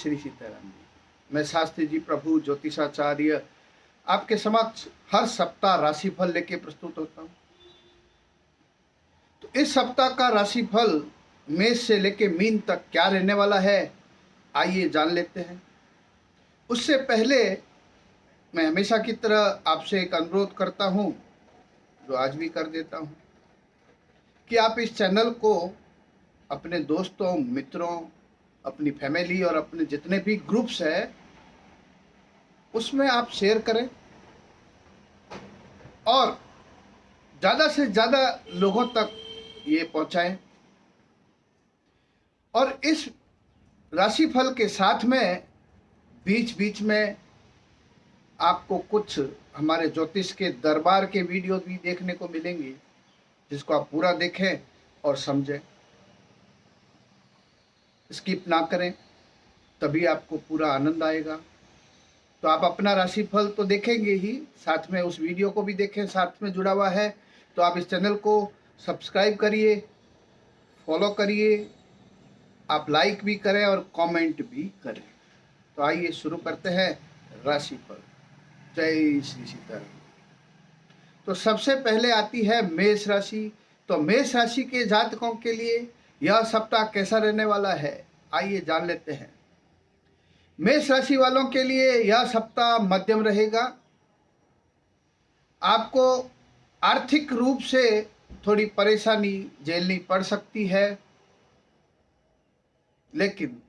श्री सीताराम जी। मैं शास्त्री जी, प्रभु, ज्योतिषाचार्य, आपके समक्ष हर सप्ताह राशिफल लेके प्रस्तुत होता हूँ। तो इस सप्ताह का राशिफल मेष से लेके मीन तक क्या रहने वाला है, आइए जान लेते हैं। उससे पहले मैं हमेशा की तरह आपसे एक अनुरोध करता हूँ, जो आज भी कर देता हूँ, कि आप इस चैनल को अपने दोस्तों, मित्रों अपनी फैमिली और अपने जितने भी ग्रुप्स है, उसमें आप शेयर करें। और ज़्यादा से ज़्यादा लोगों तक ये पहुंचाएँ। और इस राशिफल के साथ में बीच बीच में आपको कुछ हमारे ज्योतिष के दरबार के वीडियो भी देखने को मिलेंगे, जिसको आप पूरा देखें और समझें। स्किप ना करें, तभी आपको पूरा आनंद आएगा। तो आप अपना राशिफल तो देखेंगे ही, साथ में उस वीडियो को भी देखें, साथ में जुड़ा हुआ है। तो आप इस चैनल को सब्सक्राइब करिए, फॉलो करिए, आप लाइक भी करें और कमेंट भी करें। तो आइए शुरू करते हैं राशिफल। जय श्री सीताराम। तो सबसे पहले आती है मेष राशि। तो मेष राशि के जातकों के लिए यह सप्ताह कैसा रहने वाला है? आइए जान लेते हैं। मेष राशि वालों के लिए यह सप्ताह मध्यम रहेगा। आपको आर्थिक रूप से थोड़ी परेशानी झेलनी पड़ सकती है। लेकिन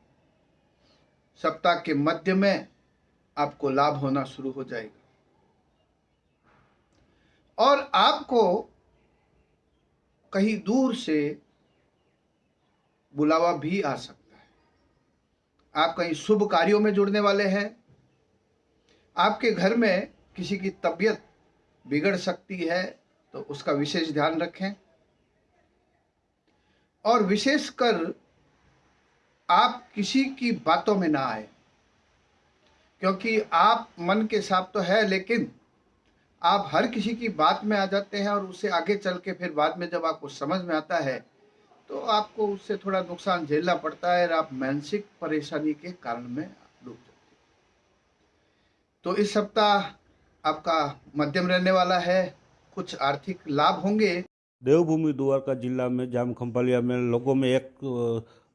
सप्ताह के मध्य में आपको लाभ होना शुरू हो जाएगा। और आपको कहीं दूर से बुलावा भी आ सकता है। आप कहीं शुभ कार्यों में जुड़ने वाले हैं। आपके घर में किसी की तबीयत बिगड़ सकती है तो उसका विशेष ध्यान रखें। और विशेषकर आप किसी की बातों में ना आए, क्योंकि आप मन के साथ तो है, लेकिन आप हर किसी की बात में आ जाते हैं और उसे आगे चल के फिर बाद में जब आपको समझ में आता है तो आपको उससे थोड़ा नुकसान झेलना पड़ता है और आप मानसिक परेशानी के कारण में डूब जाते तो इस सप्ताह आपका मध्यम रहने वाला है, कुछ आर्थिक लाभ होंगे? देवभूमि द्वारका जिला में, जाम खंभालिया में लोगों में एक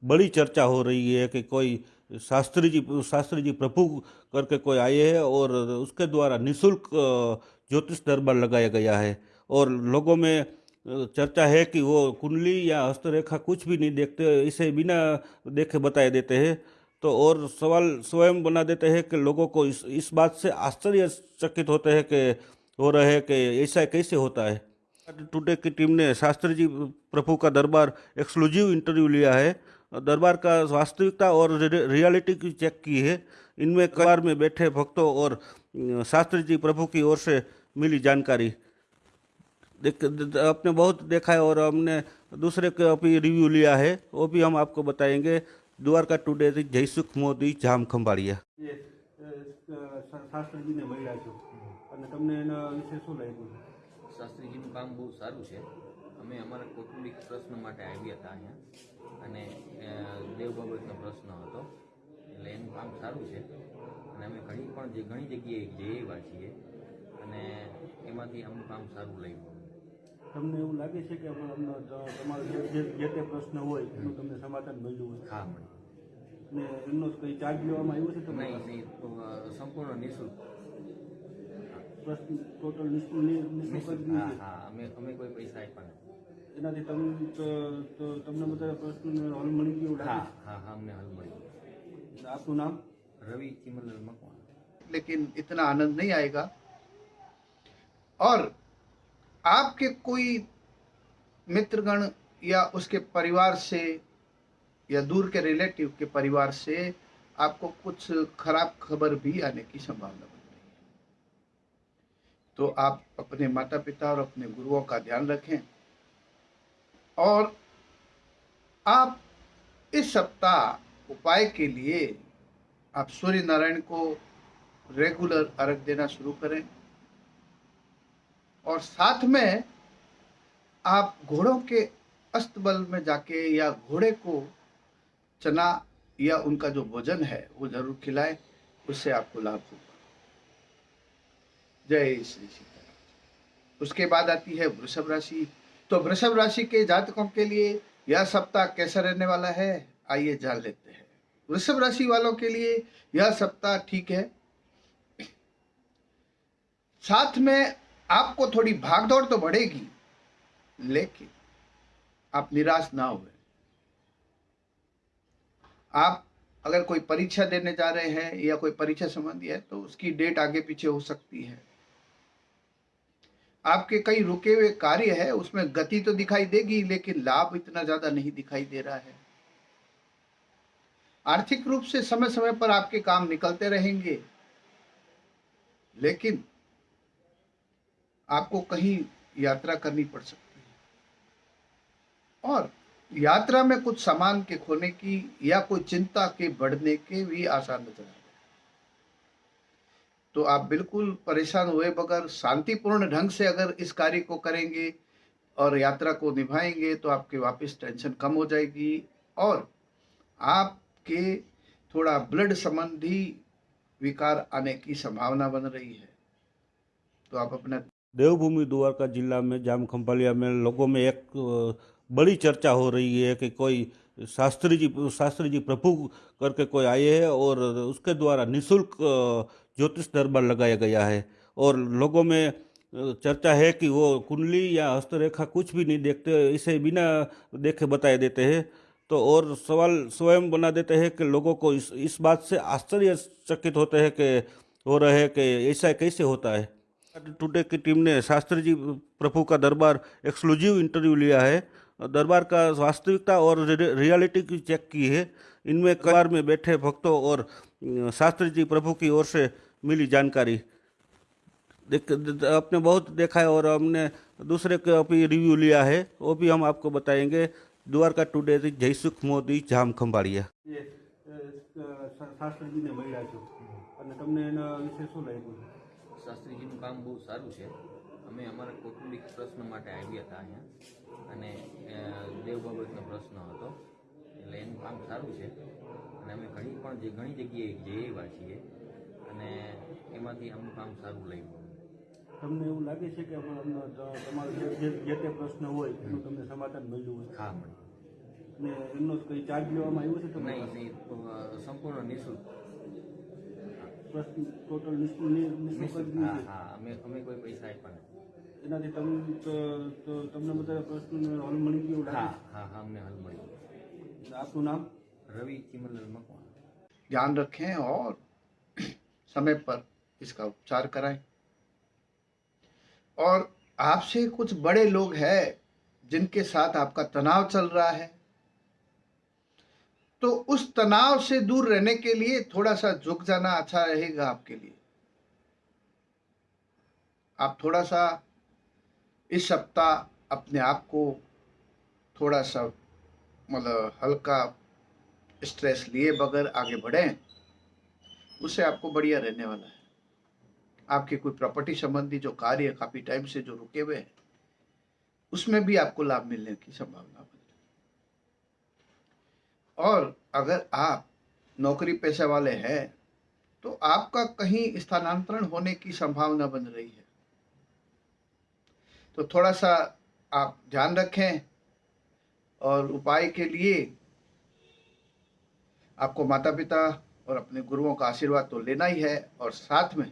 बड़ी चर्चा हो रही है कि कोई शास्त्री जी शास्त्री जी प्रभु करके कोई आए हैं और उसके द्वारा निशुल्क ज्योतिष दरबार लगाया गया है। और लोगों में चर्चा है कि वो कुंडली या हस्तरेखा कुछ भी नहीं देखते, इसे बिना देखे बताए देते हैं। तो और सवाल स्वयं बना देते हैं कि लोगों को इस इस बात से आश्चर्यचकित होते हैं कि, हो रहे हैं कि ऐसा कैसे होता है। टुडे की टीम ने शास्त्री जी प्रभु का दरबार एक्सक्लूसिव इंटरव्यू लिया है। दरबार का वास्तविकता और रियलिटी की चेक की है। इनमें कार में बैठे भक्तों और, शास्त्री जी प्रभु की ओर से मिली जानकारी। देख आपने बहुत देखा है और हमने दूसरे का भी रिव्यू लिया है वो भी हम आपको बताएँगे। द्वारका टुडे जयसुख मोदी जाम खंबाड़िया। शास्त्री जी ने मिला छो काम बहुत सारू है अमे अमरा कौटुंबिक प्रश्न आया था अँ देव बाबत प्रश्न हो काम सारू है अभी घनी जगह जाइए छे काम सारू लगे તમને એવું લાગે છે કે અમને તમારો જે જે- જે તે પ્રશ્ન હોય એનું તમને સમાધાન મળ્યું હોય હા મળી અને એમનો કંઈ ચાર્જ લેવામાં આવ્યો છે તમને નહીં નહીં તો, અ, સંપૂર્ણ નિઃશુલ્ક પ્રશ્ન ટોટલ નિષ્ફળ નિ- નિષ્ફળ જ નિઃશુલ્ક હા નહીં છે. હા અમે અમે કોઈ પૈસા આપ્યા નથી એનાથી તમને તો- તો તમને બધા પ્રશ્નોને હલ મળી ગયું હા લાગે હા હા અમને હાલ મળ્યું છે આપનું નામ રવિ ચિમરલાલ મકવાણા लेकिन इतना आनंद नहीं आएगा और आपके कोई मित्रगण या उसके परिवार से या दूर के रिलेटिव के परिवार से आपको कुछ खराब खबर भी आने की संभावना बन रही है। तो आप अपने माता पिता और अपने गुरुओं का ध्यान रखें और आप इस सप्ताह उपाय के लिए आप सूर्य नारायण को रेगुलर अर्घ देना शुरू करें। और साथ में आप घोड़ों के अस्तबल में जाके या घोड़े को चना या उनका जो भोजन है, वो ज़रूर खिलाएँ, उससे आपको लाभ होगा। जय श्री सीताराम। उसके बाद आती है वृषभ राशि। तो वृषभ राशि के जातकों के लिए यह सप्ताह कैसा रहने वाला है, आइए जान लेते हैं। वृषभ राशि वालों के लिए यह सप्ताह ठीक है। साथ में आपको थोड़ी भागदौड़ तो बढ़ेगी, लेकिन आप निराश ना हुए। आप अगर कोई परीक्षा देने जा रहे हैं या कोई परीक्षा संबंधी है तो उसकी डेट आगे पीछे हो सकती है। आपके कई रुके हुए कार्य है, उसमें गति तो दिखाई देगी, लेकिन लाभ इतना ज़्यादा नहीं दिखाई दे रहा है। आर्थिक रूप से समय समय पर आपके काम निकलते रहेंगे, लेकिन आपको कहीं यात्रा करनी पड़ सकती है। और यात्रा में कुछ सामान के खोने की या कोई चिंता के बढ़ने के भी आसार नज़र आ रहे तो आप बिल्कुल परेशान हुए बगैर शांतिपूर्ण ढंग से अगर इस कार्य को करेंगे और यात्रा को निभाएँगे तो आपके वापस टेंशन कम हो जाएगी और आपके थोड़ा ब्लड संबंधी विकार आने की संभावना बन रही है। तो आप अपना देवभूमि द्वारका जिला में, जाम खंभालिया में लोगों में एक बड़ी चर्चा हो रही है कि कोई शास्त्री जी शास्त्री जी प्रभु करके कोई आए हैं और उसके द्वारा निशुल्क ज्योतिष दरबार लगाया गया है। और लोगों में चर्चा है कि वो कुंडली या हस्तरेखा कुछ भी नहीं देखते, इसे बिना देखे बताए देते हैं। तो और सवाल स्वयं बना देते हैं कि लोगों को इस इस बात से आश्चर्यचकित होते हैं कि, हो रहे हैं कि ऐसा कैसे होता है। टुडे की टीम ने शास्त्री जी प्रभु का दरबार एक्सक्लूसिव इंटरव्यू लिया है दरबार का वास्तविकता और रि- रियलिटी की चेक की है इनमें कबार में बैठे भक्तों और अ, शास्त्री जी प्रभु की ओर से मिली जानकारी देख द- आपने बहुत देखा है और हमने दूसरे का भी रिव्यू लिया है वो भी हम आपको बताएंगे द्वारका टुडे થી જયસુખ મોદી જામ ખંભાળિયા શાસ્ત્રીજીને મળ્યા છો અને તમને એના વિશે શું લાગ્યું શાસ્ત્રીજીનું કામ બહુ સારું છે. અમે અમારા કૌટુંબિક પ્રશ્ન માટે આવ્યા હતા અહીંયા અને દેવ બાબતનો પ્રશ્ન હતો. એટલે એનું કામ સારું છે. અને અમે ઘણી પણ જે ઘણી જગ્યાએ જઈ આવ્યા છીએ અને એમાંથી અમુક કામ સારું લાગ્યું. તમને એવું લાગે છે કે તમારો જે તે પ્રશ્ન હોય એનું તમને સમાધાન મળ્યું હોય? હા મળ્યું. અને એમનો કંઈ ચાર્જ લેવામાં આવ્યો છે તમને નહીં સંપૂર્ણ નિઃશુલ્ક. પ્રશ્ન ટોટલ નિષ્ફળ નિષ્ફળ નિઃશુલ્ક કરી હા દીધું છે હા અમે અમે કોઈ પૈસા આપ્યા નથી એનાથી તમ તો- તો તમને બધા પ્રશ્નોનો હલ મળી ગયો એવું હા લાગે હા હા અમને હલ મળ્યું છે આપનું નામ રવિ ચિમલલ મકવાણા ध्यान रखें और समय पर इसका उपचार कराएं और आपसे कुछ बड़े लोग हैं जिनके साथ आपका तनाव चल रहा है तो उस तनाव से दूर रहने के लिए थोड़ा सा झुक जाना अच्छा रहेगा आपके लिए। आप थोड़ा सा इस सप्ताह अपने आप को थोड़ा सा मतलब हल्का स्ट्रेस लिए बगैर आगे बढ़ें, उससे आपको बढ़िया रहने वाला है। आपके कोई प्रॉपर्टी संबंधी जो कार्य काफ़ी टाइम से जो रुके हुए हैं, उसमें भी आपको लाभ मिलने की संभावना और अगर आप नौकरी पेशे वाले हैं तो आपका कहीं स्थानांतरण होने की संभावना बन रही है। तो थोड़ा सा आप ध्यान रखें और उपाय के लिए आपको माता पिता और अपने गुरुओं का आशीर्वाद तो लेना ही है और साथ में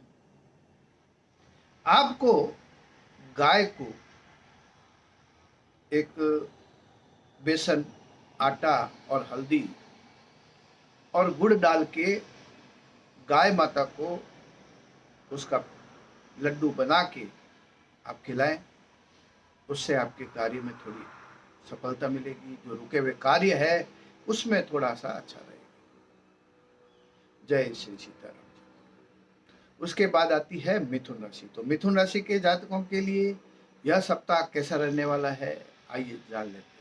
आपको गाय को एक बेसन आटा और हल्दी और गुड़ डाल के गाय माता को उसका लड्डू बना के आप खिलाएँ। उससे आपके कार्य में थोड़ी सफलता मिलेगी। जो रुके हुए कार्य है, उसमें थोड़ा सा अच्छा रहेगा। जय श्री सीताराम उसके बाद आती है मिथुन राशि। तो मिथुन राशि के जातकों के लिए यह सप्ताह कैसा रहने वाला है? आइए जान लेते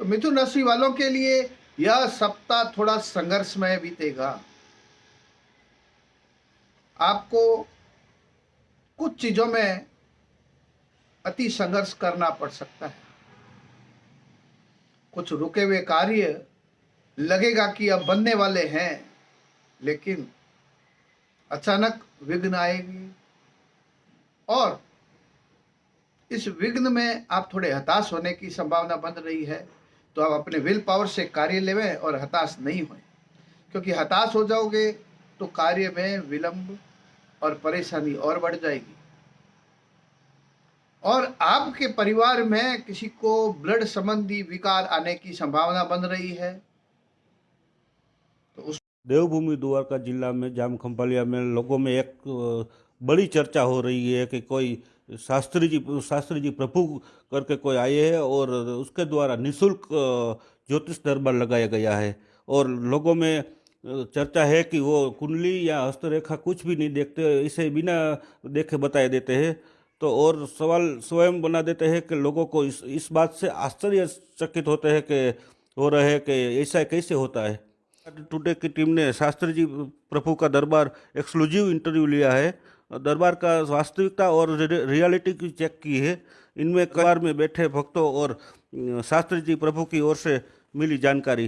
तो मिथुन राशि वालों के लिए यह सप्ताह थोड़ा संघर्षमय बीतेगा। आपको कुछ चीज़ों में अति संघर्ष करना पड़ सकता है। कुछ रुके हुए कार्य लगेगा कि अब बनने वाले हैं, लेकिन अचानक विघ्न आएगी। और इस विघ्न में आप थोड़े हताश होने की संभावना बन रही है। तो आप अपने विल पावर से कार्य लेवें और हताश नहीं हों क्योंकि हताश हो जाओगे तो कार्य में विलंब और परेशानी और बढ़ जाएगी। और आपके परिवार में किसी को ब्लड संबंधी विकार आने की संभावना बन रही है तो उस देवभूमि द्वारका जिला में जाम खंभालिया में लोगों में एक बड़ी चर्चा हो रही है कि कोई शास्त्री जी शास्त्री जी प्रभु करके कोई आए हैं और उसके द्वारा निशुल्क ज्योतिष दरबार लगाया गया है। और लोगों में चर्चा है कि वो कुंडली या हस्तरेखा कुछ भी नहीं देखते, इसे बिना देखे बताए देते हैं। तो और सवाल स्वयं बना देते हैं कि लोगों को इस इस बात से आश्चर्यचकित होते हैं कि, हो रहे हैं कि ऐसा कैसे होता है। टुडे की टीम ने शास्त्री जी प्रभु का दरबार एक्सक्लूसिव इंटरव्यू लिया है। दरबार का वास्तविकता और रि- रियलिटी की चेक की है इनमें कार में बैठे भक्तों और अ, शास्त्री जी प्रभु की ओर से मिली जानकारी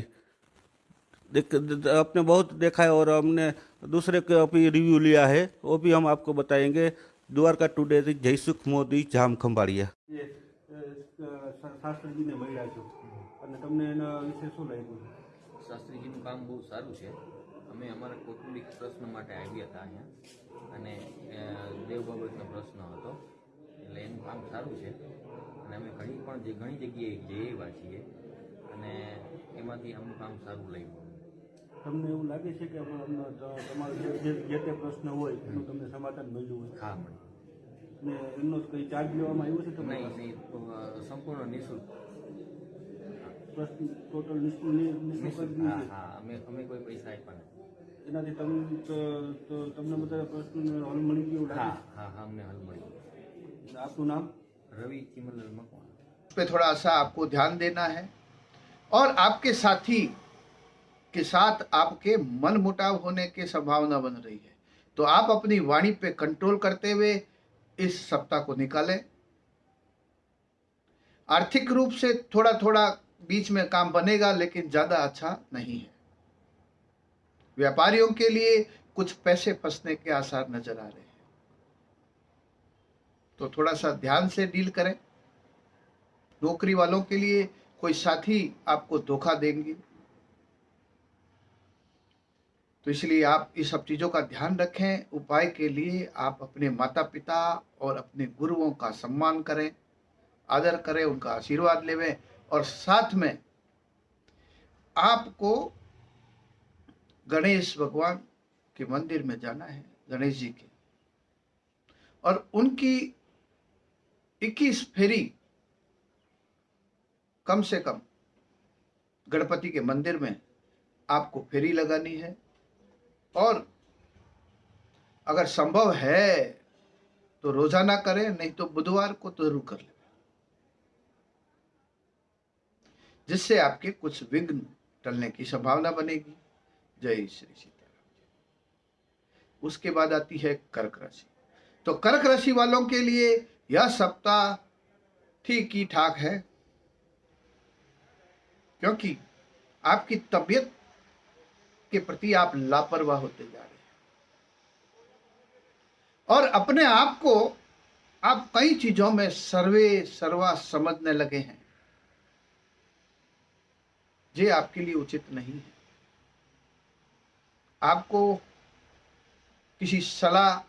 देख द- आपने बहुत देखा है और हमने दूसरे का भी रिव्यू लिया है वो भी हम आपको बताएंगे द्वारका टुडे થી જયસુખ મોદી જામ ખંભાળિયા શાસ્ત્રીજીને મળ્યા છો અને તમને એના વિશે શું લાગ્યું શાસ્ત્રીજીનું કામ બહુ સારું છે અમે અમારા કૌટુંબિક પ્રશ્ન માટે આવ્યા હતા અહીંયા અને દેવ બાબતનો પ્રશ્ન હતો. એટલે એનું કામ સારું છે. અને અમે ઘણી પણ જે ઘણી જગ્યાએ જઈ આવ્યા છીએ. અને એમાંથી અમનું કામ સારું લાગ્યું તમને એવું લાગે છે કે તમારો જે તે પ્રશ્ન હોય એનું તમને સમાધાન મળ્યું હોય? હા મળે અને એમનો કંઈ ચાર્જ લેવામાં આવ્યો છે તમને નહીં સંપૂર્ણ નિઃશુલ્ક. પ્રશ્ન ટોટલ નિઃશુલ્ક હા અમે અમે કોઈ પૈસા આપ્યા નથી. એનાથી તમને તો- તો તમને બધા પ્રશ્નનો હલ મળી ગયો એવું હા લાગે હા હા અમને હલ મળ્યું છે આપનું નામ રવિ ચિમલલ મકવાણા पे थोड़ा सा आपको ध्यान देना है और आपके साथी के साथ आपके मन मुटाव होने की संभावना बन रही है तो आप अपनी वाणी पे कंट्रोल करते हुए इस सप्ताह को निकालें आर्थिक रूप से थोड़ा थोड़ा बीच में काम बनेगा लेकिन ज्यादा अच्छा नहीं है व्यापारियों के लिए कुछ पैसे फंसने के आसार नज़र आ रहे हैं। तो थोड़ा सा ध्यान से डील करें। नौकरी वालों के लिए कोई साथी आपको धोखा देंगे। तो इसलिए आप इस सब चीज़ों का ध्यान रखें। उपाय के लिए आप अपने माता पिता और अपने गुरुओं का सम्मान करें, आदर करें, उनका आशीर्वाद लेवें और साथ में आपको गणेश भगवान के मंदिर में जाना है, गणेश जी के। और उनकी 21 फेरी कम से कम गणपति के मंदिर में आपको फेरी लगानी है। और अगर संभव है तो रोज़ाना करें, नहीं तो बुधवार को तो ज़रूर कर लें। जिससे आपके कुछ विघ्न टलने की संभावना बनेगी। जय श्री सीताराम उसके बाद आती है कर्क राशि। तो कर्क राशि वालों के लिए यह सप्ताह ठीक ही ठाक है, क्योंकि आपकी तबीयत के प्रति आप लापरवाह होते जा रहे हैं। और अपने आप को आप कई चीज़ों में सर्वे सर्वा समझने लगे हैं। ये आपके लिए उचित नहीं है। आपको किसी सलाह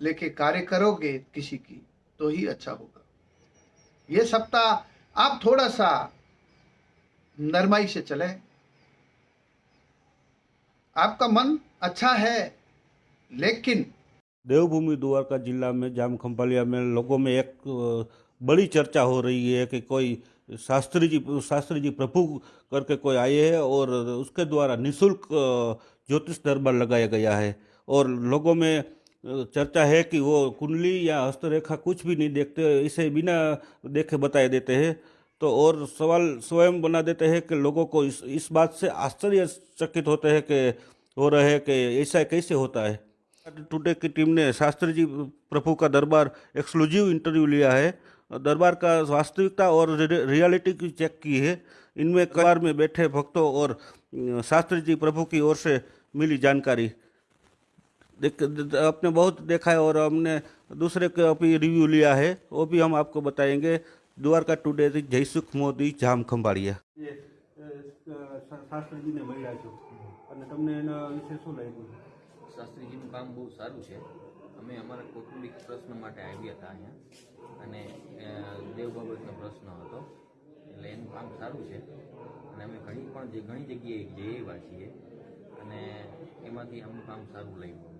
लेके कार्य करोगे किसी की तो ही अच्छा होगा। ये सप्ताह आप थोड़ा सा नरमाई से चले। आपका मन अच्छा है, लेकिन देवभूमि द्वारका जिला में जाम खंभालिया में लोगों में एक बड़ी चर्चा हो रही है कि कोई शास्त्री जी शास्त्री जी प्रभु करके कोई आए हैं और उसके द्वारा निशुल्क ज्योतिष दरबार लगाया गया है। और लोगों में चर्चा है कि वो कुंडली या हस्तरेखा कुछ भी नहीं देखते, इसे बिना देखे बताए देते हैं। तो और सवाल स्वयं बना देते हैं कि लोगों को इस इस बात से आश्चर्यचकित होते हैं कि, हो रहे हैं कि ऐसा कैसे होता है। टुडे की टीम ने शास्त्री जी प्रभु का दरबार एक्सक्लूसिव इंटरव्यू लिया है। दरबार का वास्तविकता और रि- रियलिटी की चेक की है इनमें कबार में बैठे भक्तों और अ, शास्त्री जी प्रभु की ओर से मिली जानकारी देख आपने बहुत देखा है और हमने दूसरे का भी रिव्यू लिया है वो भी हम आपको बताएंगे द्वारका टुडे થી જયસુખ મોદી જામ ખંભાળિયા શાસ્ત્રીજીને મળ્યા છો અને તમને એના વિશે શું લાગ્યું શાસ્ત્રીજીનું કામ બહુ સારું છે અમે અમારા કૌટુંબિક પ્રશ્ન માટે આવ્યા હતા અહીંયા. અને દેવ બાબતનો પ્રશ્ન હતો. એટલે એનું કામ સારું છે. અને અમે ઘણી પણ જે ઘણી જગ્યાએ જઈ આવ્યા છીએ. અને એમાંથી અમનું કામ સારું લાગ્યું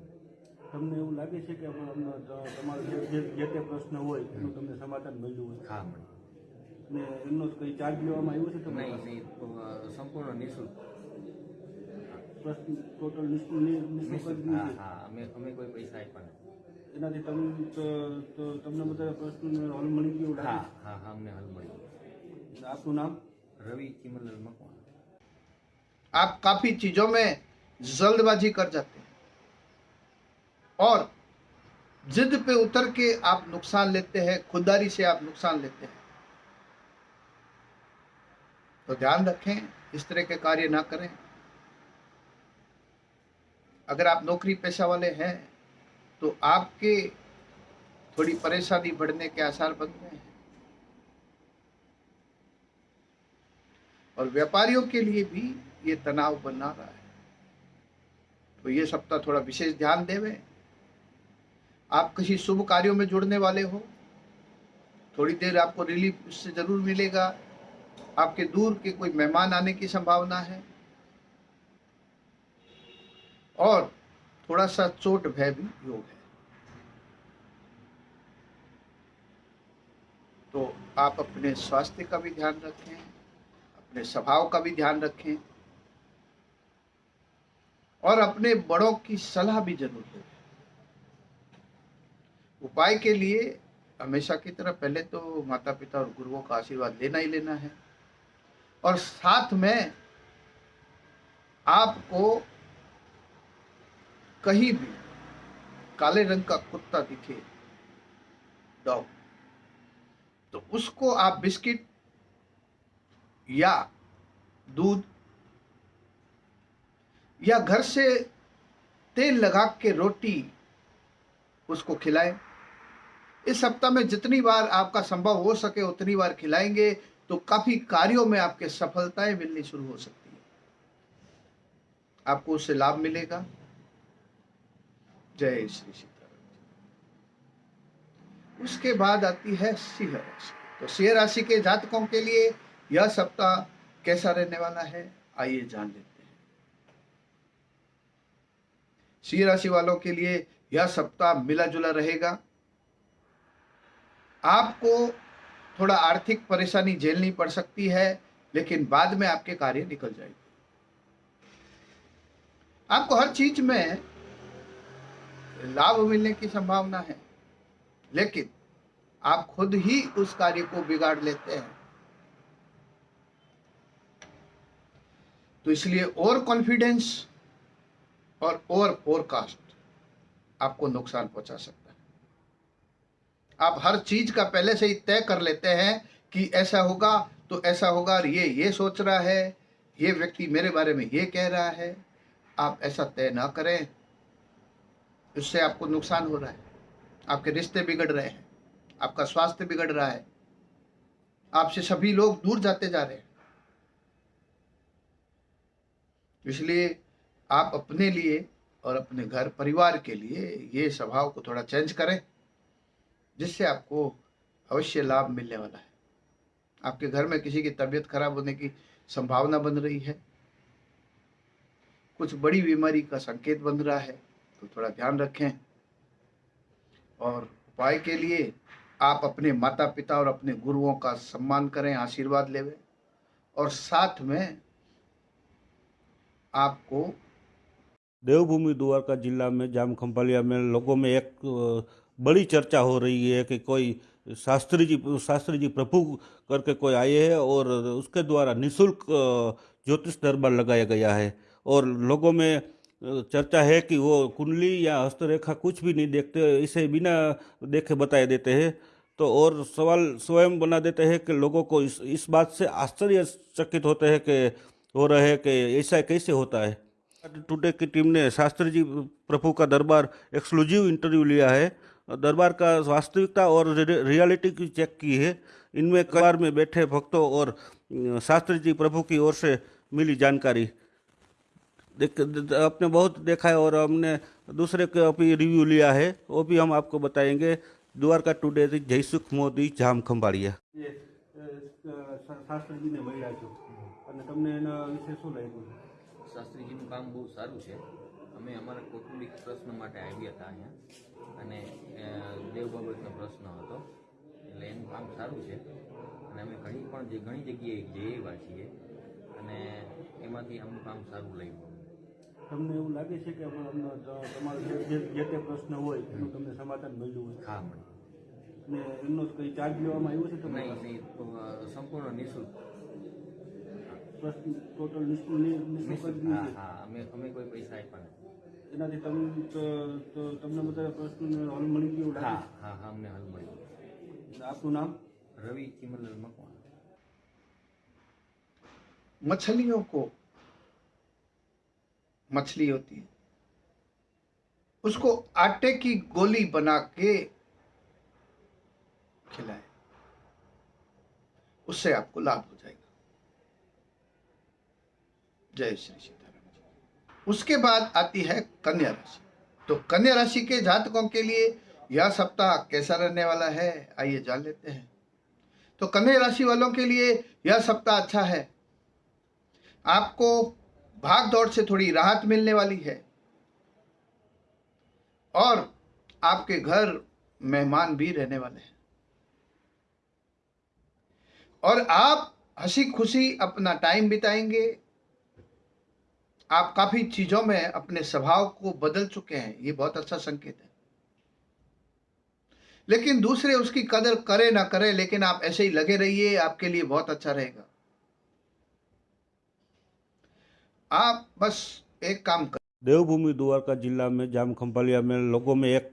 તમને એવું લાગે છે કે તમારો જે તે પ્રશ્ન હોય એનું તમને સમાધાન મળ્યું હોય? હા અને ને એમનો કંઈ ચાર્જ લેવામાં આવ્યો છે તમને નહીં સંપૂર્ણ નિઃશુલ્ક. પ્રશ્ન ટોટલ નિઃશુલ્ક હા હા અમે અમે કોઈ પૈસા આપ્યા નથી. એનાથી તમને તો- તો તમને બધા પ્રશ્નોને હલ મળી ગયું હા લાગે હા હા અમને હાલ મળી છે આપનું નામ રવિ ચિમનલાલ મકવાણા आप काफी चीजों में जल्दबाजी कर जाते हैं और जिद पे उतर के आप नुकसान लेते हैं खुददारी से आप नुकसान लेते हैं तो ध्यान रखें इस तरह के कार्य ना करें अगर आप नौकरी पेशा वाले हैं तो आपके थोड़ी परेशानी बढ़ने के आसार बन रहे हैं। और व्यापारियों के लिए भी ये तनाव बना रहा है। तो ये सप्ताह थोड़ा विशेष ध्यान देवे। आप किसी शुभ कार्यों में जुड़ने वाले हो। थोड़ी देर आपको रिलीफ इससे ज़रूर मिलेगा। आपके दूर के कोई मेहमान आने की संभावना है। और थोड़ा सा चोट भय भी योग है। तो आप अपने स्वास्थ्य का भी ध्यान रखें, अपने स्वभाव का भी ध्यान रखें और अपने बड़ों की सलाह भी ज़रूर लें उपाय के लिए हमेशा की तरह पहले तो माता पिता और गुरुओं का आशीर्वाद लेना ही लेना है और साथ में आपको कहीं भी काले रंग का कुत्ता दिखे, डॉग तो उसको आप बिस्किट या दूध या घर से तेल लगा के रोटी उसको खिलाएँ। इस सप्ताह में जितनी बार आपका संभव हो सके उतनी बार खिलाएँगे तो काफ़ी कार्यों में आपके सफलताएँ मिलनी शुरू हो सकती है। आपको उससे लाभ मिलेगा। जय श्री सीताराम उसके बाद आती है सिंह राशि। तो सिंह राशि के जातकों के लिए यह सप्ताह कैसा रहने वाला है, आइए जान लेते हैं। सिंह राशि वालों के लिए यह सप्ताह मिला जुला रहेगा। आपको थोड़ा आर्थिक परेशानी झेलनी पड़ सकती है, लेकिन बाद में आपके कार्य निकल जाएँगे। आपको हर चीज़ में लाभ मिलने की संभावना है। लेकिन आप खुद ही उस कार्य को बिगाड़ लेते हैं। तो इसलिए ओवर कॉन्फिडेंस और ओवर फोरकास्ट आपको नुकसान पहुँचा सकता है। आप हर चीज़ का पहले से ही तय कर लेते हैं कि ऐसा होगा तो ऐसा होगा ये ये सोच रहा है, ये व्यक्ति मेरे बारे में ये कह रहा है। आप ऐसा तय ना करें, इससे आपको नुकसान हो रहा है। आपके रिश्ते बिगड़ रहे हैं, आपका स्वास्थ्य बिगड़ रहा है, आपसे सभी लोग दूर जाते जा रहे हैं। इसलिए आप अपने लिए और अपने घर परिवार के लिए ये स्वभाव को थोड़ा चेंज करें, जिससे आपको अवश्य लाभ मिलने वाला है। आपके घर में किसी की तबीयत खराब होने की संभावना बन रही है, कुछ बड़ी बीमारी का संकेत बन रहा है तो थोड़ा ध्यान रखें। और उपाय के लिए आप अपने माता पिता और अपने गुरुओं का सम्मान करें, आशीर्वाद लेवें। और साथ में आपको देवभूमि द्वारका जिला में, जाम खंभालिया में लोगों में एक बड़ी चर्चा हो रही है कि कोई शास्त्री जी शास्त्री जी प्रभु करके कोई आए हैं और उसके द्वारा निशुल्क ज्योतिष दरबार लगाया गया है। और लोगों में चर्चा है कि वो कुंडली या हस्तरेखा कुछ भी नहीं देखते, इसे बिना देखे बताए देते हैं। तो और सवाल स्वयं बना देते हैं कि लोगों को इस इस बात से आश्चर्यचकित होते हैं कि, हो रहे हैं कि ऐसा कैसे होता है। टुडे की टीम ने शास्त्री जी प्रभु का दरबार एक्सक्लूसिव इंटरव्यू लिया है। दरबार का वास्तविकता और रियलिटी की चेक की है। इनमें कबार में बैठे भक्तों और, शास्त्री जी प्रभु की ओर से मिली जानकारी। देख आपने बहुत देखा है और हमने दूसरे का भी रिव्यू लिया है वो भी हम आपको बताएंगे द्वारका टुडे થી જયસુખ મોદી જામ ખંભાળિયા શાસ્ત્રીજીને મળ્યા છો અને તમને એના વિશે શું લાગ્યું શાસ્ત્રીજીનું કામ બહુ સારું છે અમે અમારા કૌટુંબિક પ્રશ્ન માટે આવ્યા હતા અહીંયા અને અ, દેવ બાબતનો પ્રશ્ન હતો એટલે એનું કામ સારું છે અને અમે ઘણી પણ જે ઘણી જગ્યાએ જઈ આવ્યા છીએ અને એમાંથી અમુક કામ સારું લાગ્યું તમને એવું લાગે છે કે અમને તમારો જે જે- જે તે પ્રશ્ન હોય એનું તમને સમાધાન મળ્યું હોય હા મળી અને એમનો કંઈ ચાર્જ લેવામાં આવ્યો છે તમને નહીં નહીં તો, અ, સંપૂર્ણ નિઃશુલ્ક પ્રશ્ન ટોટલ નિષ્ફળ નિઃશુલ્ક હા હા અમે અમે કોઈ પૈસા આપ્યા નથી એનાથી તમને તો તમને બધા પ્રશ્નોને હલ મળી ગયો હા હા હા અમને હાલ મળ્યું આપનું નામ રવિ ચિમનલાલ મકવાણા मछलियों को मछली होती है। उसको आटे की गोली बना के खिलाए। उससे आपको लाभ हो जाएगा। जय श्री सीताराम उसके बाद आती है कन्या राशि। तो कन्या राशि के जातकों के लिए यह सप्ताह कैसा रहने वाला है, आइए जान लेते हैं। तो कन्या राशि वालों के लिए यह सप्ताह अच्छा है। आपको भाग दौड़ से थोड़ी राहत मिलने वाली है। और आपके घर मेहमान भी रहने वाले हैं। और आप हँसी खुशी अपना टाइम बिताएँगे। आप काफ़ी चीज़ों में अपने स्वभाव को बदल चुके हैं, ये बहुत अच्छा संकेत है। लेकिन दूसरे उसकी कदर करे ना करे, लेकिन आप ऐसे ही लगे रहिए, आपके लिए बहुत अच्छा रहेगा। आप बस एक काम कर। देवभूमि द्वारका जिला में जाम खंभालिया में लोगों में एक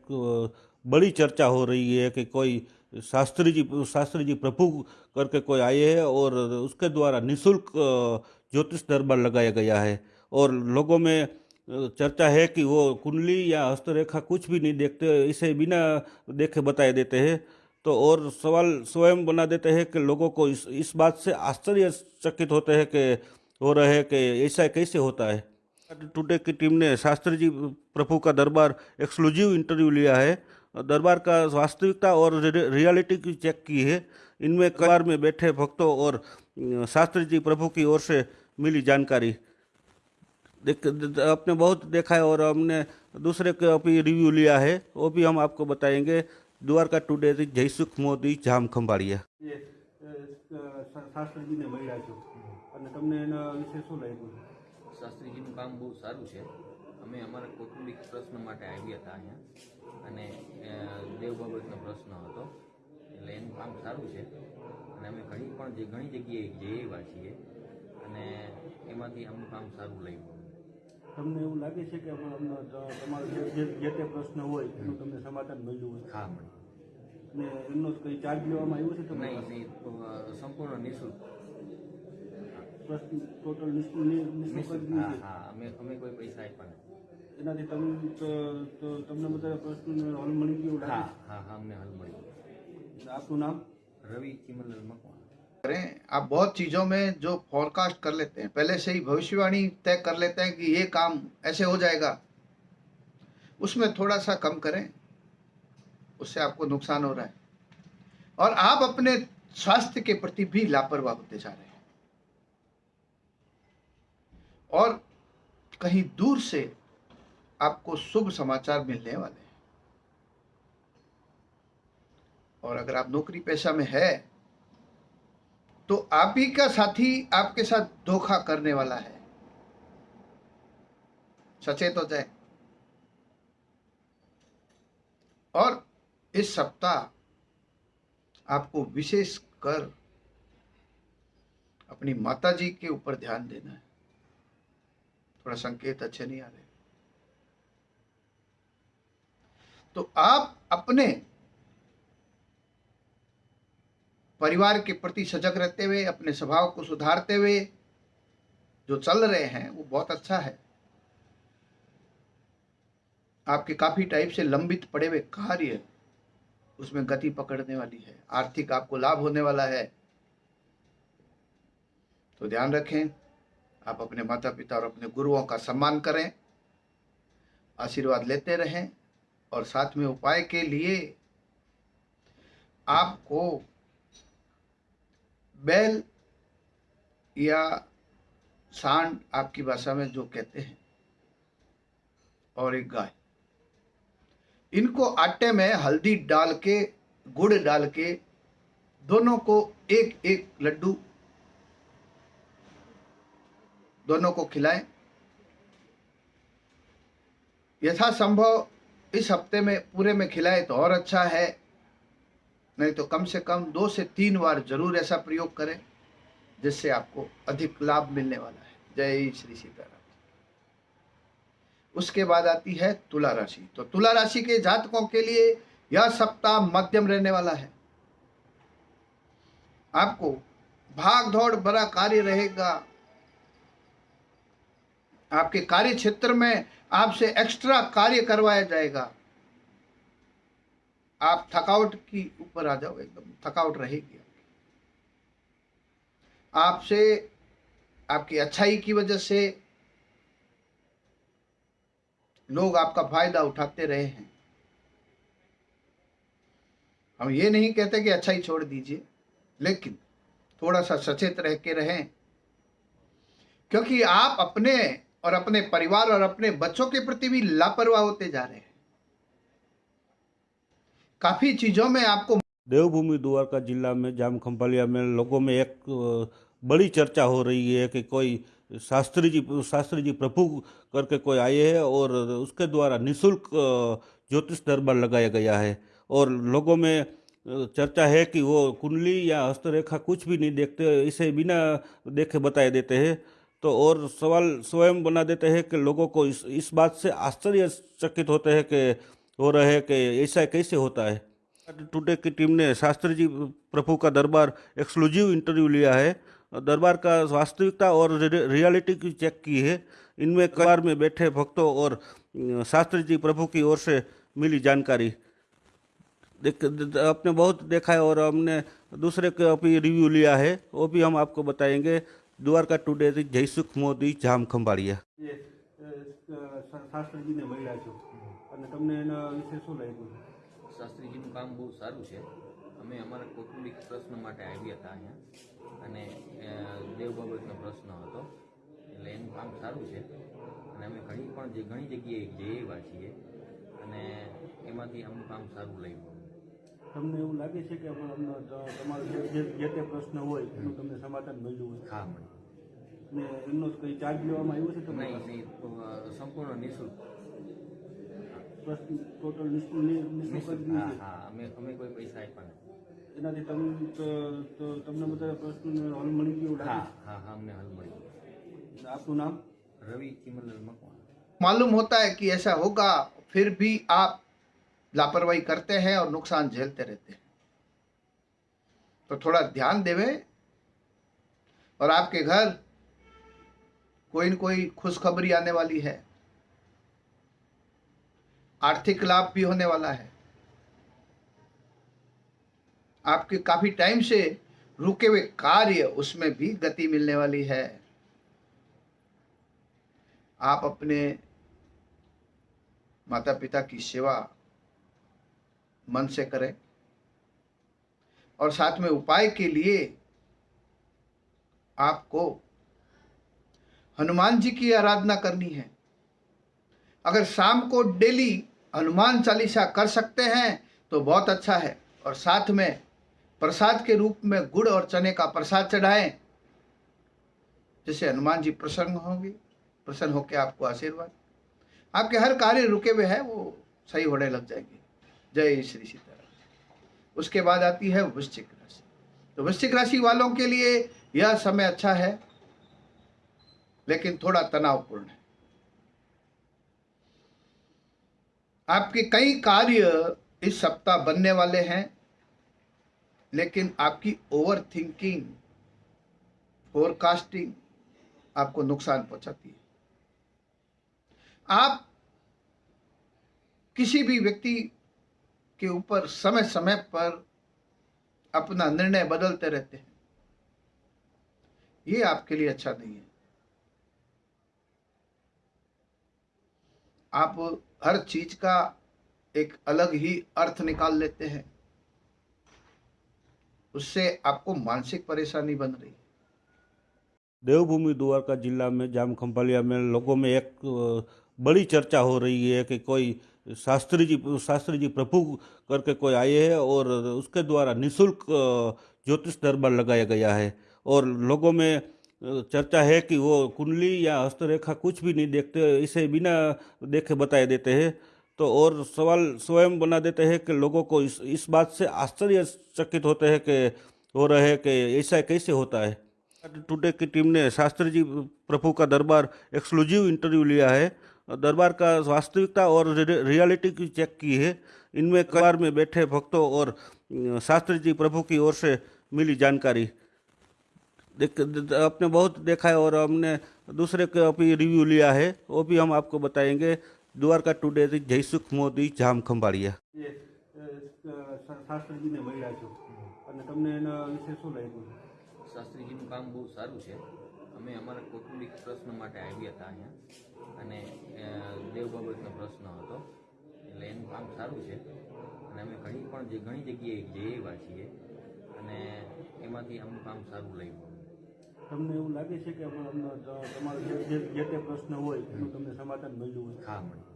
बड़ी चर्चा हो रही है कि कोई शास्त्री जी शास्त्री जी प्रभु करके कोई आए हैं और उसके द्वारा निशुल्क ज्योतिष दरबार लगाया गया है। और लोगों में चर्चा है कि वो कुंडली या हस्तरेखा कुछ भी नहीं देखते, इसे बिना देखे बताए देते हैं। तो और सवाल स्वयं बना देते हैं कि लोगों को इस इस बात से आश्चर्यचकित होते हैं कि हो रहे हैं कि ऐसा कैसे होता है? टुडे की टीम ने शास्त्री जी प्रभु का दरबार एक्सक्लूसिव इंटरव्यू लिया है। दरबार का वास्तविकता और रियलिटी की चेक की है। इनमें कार में बैठे भक्तों और शास्त्री जी प्रभु की ओर से मिली जानकारी। देख आपने बहुत देखा है और हमने दूसरे का भी रिव्यू लिया है। वो भी हम आपको बताएँगे। द्वारका टुडे जयसुख मोदी, जाम खम्बाड़िया शास्त्री जी ने महिला जो અને તમને એના વિશે શું લાગ્યું? શાસ્ત્રીજીનું કામ બહુ સારું છે. અમે અમારા કૌટુંબિક પ્રશ્ન માટે આવ્યા હતા અહીંયા અને દેવ બાબતનો પ્રશ્ન હતો. એટલે એનું કામ સારું છે. અને અમે ઘણી પણ જે ઘણી જગ્યાએ જઈ આવ્યા છીએ અને એમાંથી અમનું કામ સારું લાગ્યું. તમને એવું લાગે છે કે તમારો જે તે પ્રશ્ન હોય એનું તમને સમાધાન મળ્યું હોય? હા અને એમનો કંઈ ચાર્જ લેવામાં આવ્યો છે તમને નહીં નહીં તો, સંપૂર્ણ નિઃશુલ્ક. પ્રશ્ન ટોટલ નિષ્ફળ નિઃશુલ્ક હા હા અમે અમે કોઈ પૈસા આપ્યા નથી એનાથી તમને તો તમને બધા પ્રશ્નોને હલ મળી ગયો હા હા હા અમને હાલ મળ્યું આપનું નામ રવિ ચિમનલાલ મકવાણા करें आप बहुत चीजों में जो फोरकास्ट कर लेते हैं पहले से ही भविष्यवाणी तय कर लेते हैं कि ये काम ऐसे हो जाएगा उसमें थोड़ा सा कम करें उससे आपको नुकसान हो रहा है और आप अपने स्वास्थ्य के प्रति भी लापरवाह होते जा रहे हैं और कहीं दूर से आपको शुभ समाचार मिलने वाले हैं। और अगर आप नौकरी पेशा में है तो आप ही का साथी आपके साथ धोखा करने वाला है। सचेत हो जाए। और इस सप्ताह आपको विशेष कर अपनी माता जी के ऊपर ध्यान देना है। थोड़ा संकेत अच्छे नहीं आ रहे। तो आप अपने परिवार के प्रति सजग रहते हुए, अपने स्वभाव को सुधारते हुए जो चल रहे हैं, वो बहुत अच्छा है। आपके काफ़ी टाइप से लंबित पड़े हुए कार्य उसमें गति पकड़ने वाली है, आर्थिक आपको लाभ होने वाला है। तो ध्यान रखें आप अपने माता पिता और अपने गुरुओं का सम्मान करें, आशीर्वाद लेते रहें और साथ में उपाय के लिए आपको बैल या सांड आपकी भाषा में जो कहते हैं और एक गाय। इनको आटे में हल्दी डाल के, गुड़ डाल के दोनों को एक एक लड्डू दोनों को खिलाएँ। यथासंभव इस हफ़्ते में, पूरे में खिलाए तो और अच्छा है। नहीं तो कम से कम दो से तीन बार ज़रूर ऐसा प्रयोग करें, जिससे आपको अधिक लाभ मिलने वाला है। जय श्री सीताराम उसके बाद आती है तुला राशि। तो तुला राशि के जातकों के लिए यह सप्ताह मध्यम रहने वाला है। आपको भाग दौड़ बड़ा कार्य रहेगा। आपके कार्य क्षेत्र में आपसे एक्स्ट्रा कार्य करवाया जाएगा। आप थकावट की ऊपर आ जाओ एकदम, थकावट रहेगी आपसे, आपकी अच्छाई की वजह से लोग आपका फ़ायदा उठाते रहे हैं। हम ये नहीं कहते कि अच्छाई छोड़ दीजिए, लेकिन थोड़ा सा सचेत रह के रहें। क्योंकि आप अपने और अपने परिवार और अपने बच्चों के प्रति भी लापरवाह होते जा रहे हैं। काफ़ी चीज़ों में आपको देवभूमि द्वारका जिला में, जाम खंभालिया में लोगों में एक बड़ी चर्चा हो रही है कि कोई शास्त्री जी शास्त्री जी प्रभु करके कोई आए हैं और उसके द्वारा निशुल्क ज्योतिष दरबार लगाया गया है। और लोगों में चर्चा है कि वो कुंडली या हस्तरेखा कुछ भी नहीं देखते, इसे बिना देखे बताए देते हैं। तो और सवाल स्वयं बना देते हैं कि लोगों को इस इस बात से आश्चर्यचकित होते हैं कि, हो रहे हैं कि ऐसा कैसे होता है। टुडे की टीम ने शास्त्री जी प्रभु का दरबार एक्सक्लूसिव इंटरव्यू लिया है। दरबार का वास्तविकता और रियलिटी की चेक की है। इनमें कार में बैठे भक्तों और शास्त्री जी प्रभु की ओर से मिली जानकारी। देख, आपने बहुत देखा है और हमने दूसरे का भी रिव्यू लिया है। वो भी हम आपको बताएँगे। દ્વારકા ટુડેથી જયસુખ મોદી જામ ખંભાળિયા. શાસ્ત્રીજીને મળ્યા છો. અને તમને એના વિશે શું લાગ્યું? શાસ્ત્રીજીનું કામ બહુ સારું છે. અમે અમારા કૌટુંબિક પ્રશ્ન માટે આવ્યા હતા અહીંયા. અને દેવ બાબતનો પ્રશ્ન હતો. એટલે એનું કામ સારું છે. અને અમે ઘણી પણ જે ઘણી જગ્યાએ જઈ આવ્યા છીએ. અને એમાંથી આમનું કામ સારું લાગ્યું. તમને એવું લાગે છે કે અમને ત- તમારો જે જે- જે તે પ્રશ્ન હોય એનું તમને સમાધાન મળ્યું હોય હા મને અને એમનો કંઈ ચાર્જ લેવામાં આવ્યો છે તમને નહીં નહીં તો, અ, સંપૂર્ણ નિઃશુલ્ક પ્રશ્ન ટોટલ નિઃશુલ્ક નિઃશુલ્ક જ નિઃશુલ્ક નહીં હા છે. હા અમે અમે કોઈ પૈસા આપ્યા નથી એનાથી તમને તો- તો તમને બધા પ્રશ્નોને હલ મળી ગયું એવું હા લાગે હા હા અમને હલ મળી છે આપનું નામ રવિ ચિમલલ મકવાણા मालूम होता है कि ऐसा होगा फिर भी आप लापरवाही करते हैं और नुकसान झेलते रहते हैं। तो थोड़ा ध्यान देवे और आपके घर कोई न कोई खुशखबरी आने वाली है। आर्थिक लाभ भी होने वाला है। आपके काफ़ी टाइम से रुके हुए कार्य उसमें भी गति मिलने वाली है। आप अपने माता पिता की सेवा मन से करें। और साथ में उपाय के लिए आपको हनुमान जी की आराधना करनी है। अगर शाम को डेली हनुमान चालीसा कर सकते हैं तो बहुत अच्छा है। और साथ में प्रसाद के रूप में गुड़ और चने का प्रसाद चढ़ाएँ, जिससे हनुमान जी प्रसन्न होंगे, प्रसन्न होकर आपको आशीर्वाद। आपके हर कार्य रुके हुए हैं, वो सही होने लग जाएँगे। जय श्री सीताराम। उसके बाद आती है वृश्चिक राशि। तो वृश्चिक राशि वालों के लिए यह समय अच्छा है, लेकिन थोड़ा तनावपूर्ण है। आपके कई कार्य इस सप्ताह बनने वाले हैं, लेकिन आपकी ओवर थिंकिंग फोरकास्टिंग आपको नुकसान पहुंचाती है। आप किसी भी व्यक्ति के ऊपर समय समय पर अपना निर्णय बदलते रहते हैं। ये आपके लिए अच्छा नहीं है। आप हर चीज़ का एक अलग ही अर्थ निकाल लेते हैं। उससे आपको मानसिक परेशानी बन रही है। देवभूमि द्वारका जिला में जाम खंभालिया में लोगों में एक बड़ी चर्चा हो रही है कि कोई शास्त्री जी शास्त्री जी प्रभु करके कोई आए हैं और उसके द्वारा निशुल्क ज्योतिष दरबार लगाया गया है। और लोगों में चर्चा है कि वो कुंडली या हस्तरेखा कुछ भी नहीं देखते, इसे बिना देखे बताए देते हैं। तो और सवाल स्वयं बना देते हैं कि लोगों को इस इस बात से आश्चर्यचकित होते हैं कि, हो रहे हैं कि ऐसा कैसे होता है। टुडे की टीम ने शास्त्री जी प्रभु का दरबार एक्सक्लूसिव इंटरव्यू लिया है। दरबार का वास्तविकता और रि- रियलिटी की चेक की है इनमें कबार में बैठे भक्तों और अ, शास्त्री जी प्रभु की ओर से मिली जानकारी देख द- आपने बहुत देखा है और हमने दूसरे का भी रिव्यू लिया है वो भी हम आपको बताएंगे દ્વારકા ટુડે થી જયસુખ મોદી જામ ખંભાળિયા શાસ્ત્રીજીને મળ્યા છો અને તમને એના વિશે શું લાગ્યું શાસ્ત્રીજીનું કામ બહુ સારું છે અમે અમારા કૌટુંબિક પ્રશ્ન માટે આવ્યા હતા અહીંયા. અને દેવ બાબતનો પ્રશ્ન હતો. એટલે એનું કામ સારું છે. અને અમે ઘણી પણ જે ઘણી જગ્યાએ જઈ આવ્યા છીએ. અને એમાંથી અમું કામ સારું લાગ્યું તમને એવું લાગે છે કે તમારો જે જે- તે પ્રશ્ન હોય એનું તમને સમાધાન મળ્યું હોય? હા મળ્યું.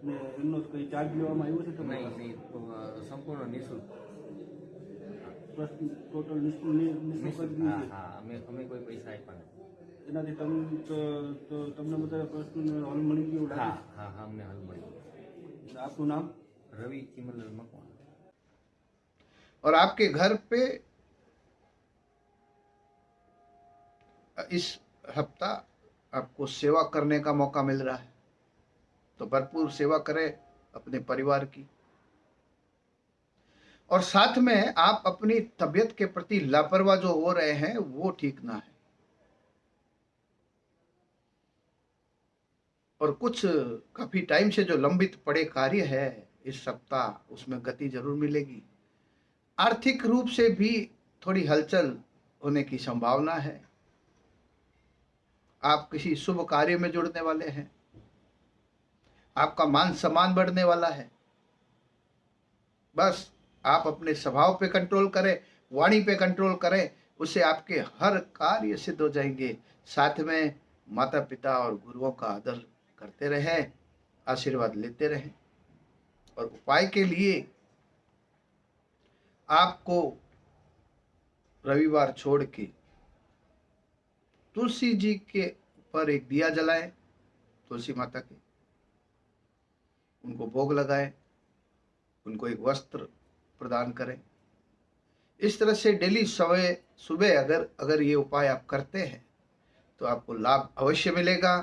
અને એમનો કંઈ ચાર્જ લેવામાં આવ્યો છે તો નહીં નહીં. તો, સંપૂર્ણ નિઃશુલ્ક. પ્રશ્ન ટોટલ નિ- નિઃશુલ્ક હા. અમે અમે કોઈ પૈસા આપ્યા નથી. એનાથી તમ તો- તો તમને બધા પ્રશ્નનો હલ મળી ગયો એવું હા લાગે હા હા અમને હાલ મળ્યું છે? આપનું નામ રવિ ચિમનલાલ મકવાણા और आपके घर पे इस हफ्ता आपको सेवा करने का मौका मिल रहा है तो भरपूर सेवा करें अपने परिवार की और साथ में आप अपनी तबीयत के प्रति लापरवाह जो हो रहे हैं वो ठीक ना है और कुछ काफ़ी टाइम से जो लंबित पड़े कार्य है, इस सप्ताह उसमें गति ज़रूर मिलेगी। आर्थिक रूप से भी थोड़ी हलचल होने की संभावना है। आप किसी शुभ कार्य में जुड़ने वाले हैं। आपका मान सम्मान बढ़ने वाला है। बस आप अपने स्वभाव पे कंट्रोल करें, वाणी पे कंट्रोल करें, उससे आपके हर कार्य सिद्ध हो जाएँगे। साथ में माता पिता और गुरुओं का आदर करते रहें, आशीर्वाद लेते रहें। और उपाय के लिए आपको रविवार छोड़ के तुलसी जी के ऊपर एक दिया जलाएँ, तुलसी माता के। उनको भोग लगाएँ, उनको एक वस्त्र प्रदान करें। इस तरह से डेली सवे, सुबह अगर अगर ये उपाय आप करते हैं तो आपको लाभ अवश्य मिलेगा।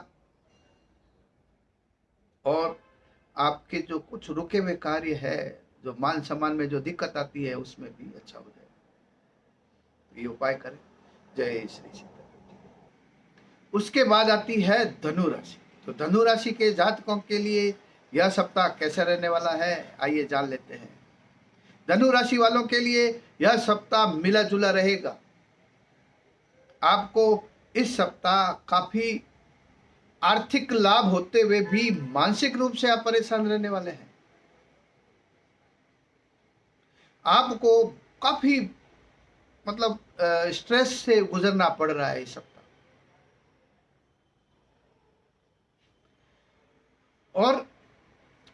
और आपके जो कुछ रुके हुए कार्य है, जो मान सम्मान में जो दिक्कत आती है, उसमें भी अच्छा हो जाए। तो ये उपाय करें। जय श्री सीता उसके बाद आती है धनु राशि तो धनु राशि के जातकों के लिए यह सप्ताह कैसा रहने वाला है, आइए जान लेते हैं। धनु राशि वालों के लिए यह सप्ताह मिला जुला रहेगा। आपको इस सप्ताह काफ़ी आर्थिक लाभ होते हुए भी मानसिक रूप से आप परेशान रहने वाले हैं। आपको काफ़ी मतलब स्ट्रेस से गुजरना पड़ रहा है इस सप्ताह। और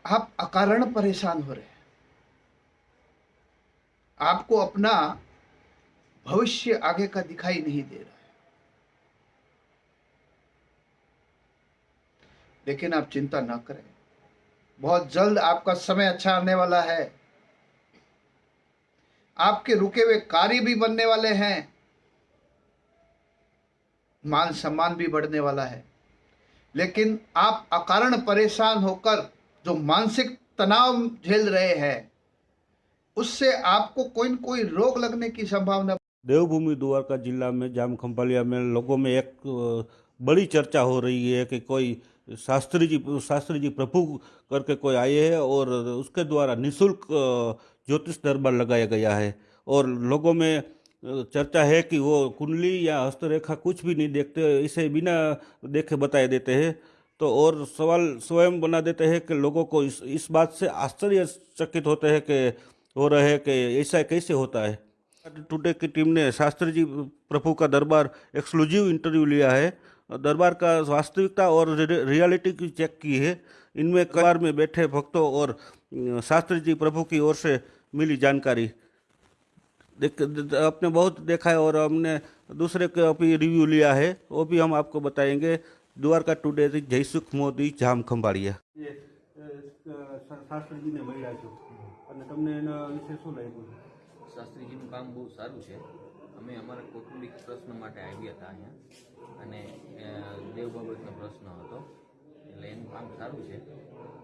आप अकारण परेशान हो रहे हैं। आपको अपना भविष्य आगे का दिखाई नहीं दे रहा। लेकिन आप चिंता ना करें। बहुत जल्द आपका समय अच्छा आने वाला है। आपके रुके हुए कार्य भी बनने वाले हैं। मान सम्मान भी बढ़ने वाला है। लेकिन आप अकारण परेशान होकर जो मानसिक तनाव झेल रहे हैं, उससे आपको कोई न कोई रोग लगने की संभावना देवभूमि द्वारका जिला में जाम खंभालिया में लोगों में एक बड़ी चर्चा हो रही है कि कोई शास्त्री जी शास्त्री जी प्रभु करके कोई आए हैं और उसके द्वारा निशुल्क ज्योतिष दरबार लगाया गया है। और लोगों में चर्चा है कि वो कुंडली या हस्तरेखा कुछ भी नहीं देखते, इसे बिना देखे बताए देते हैं। तो और सवाल स्वयं बना देते हैं कि लोगों को इस इस बात से आश्चर्यचकित होते हैं कि, हो रहे हैं कि ऐसा कैसे होता है। टुडे की टीम ने शास्त्री जी प्रभु का दरबार एक्सक्लूसिव इंटरव्यू लिया है। दरबार का वास्तविकता और रि- रियलिटी की चेक की है इनमें कार में बैठे भक्तों और अ, शास्त्री जी प्रभु की ओर से मिली जानकारी देख द- आपने बहुत देखा है और हमने दूसरे का भी रिव्यू लिया है वो भी हम आपको बताएंगे द्वारका टुडे થી જયસુખ મોદી જામ ખંભાળિયા શાસ્ત્રીજીને મળ્યા છો અને તમને એના વિશે શું લાગ્યું શાસ્ત્રીજીનું કામ બહુ સારું છે અમે અમારા કૌટુંબિક પ્રશ્ન માટે આવ્યા હતા અહીંયા અને દેવ બાબતનો પ્રશ્ન હતો. એટલે એનું કામ સારું છે.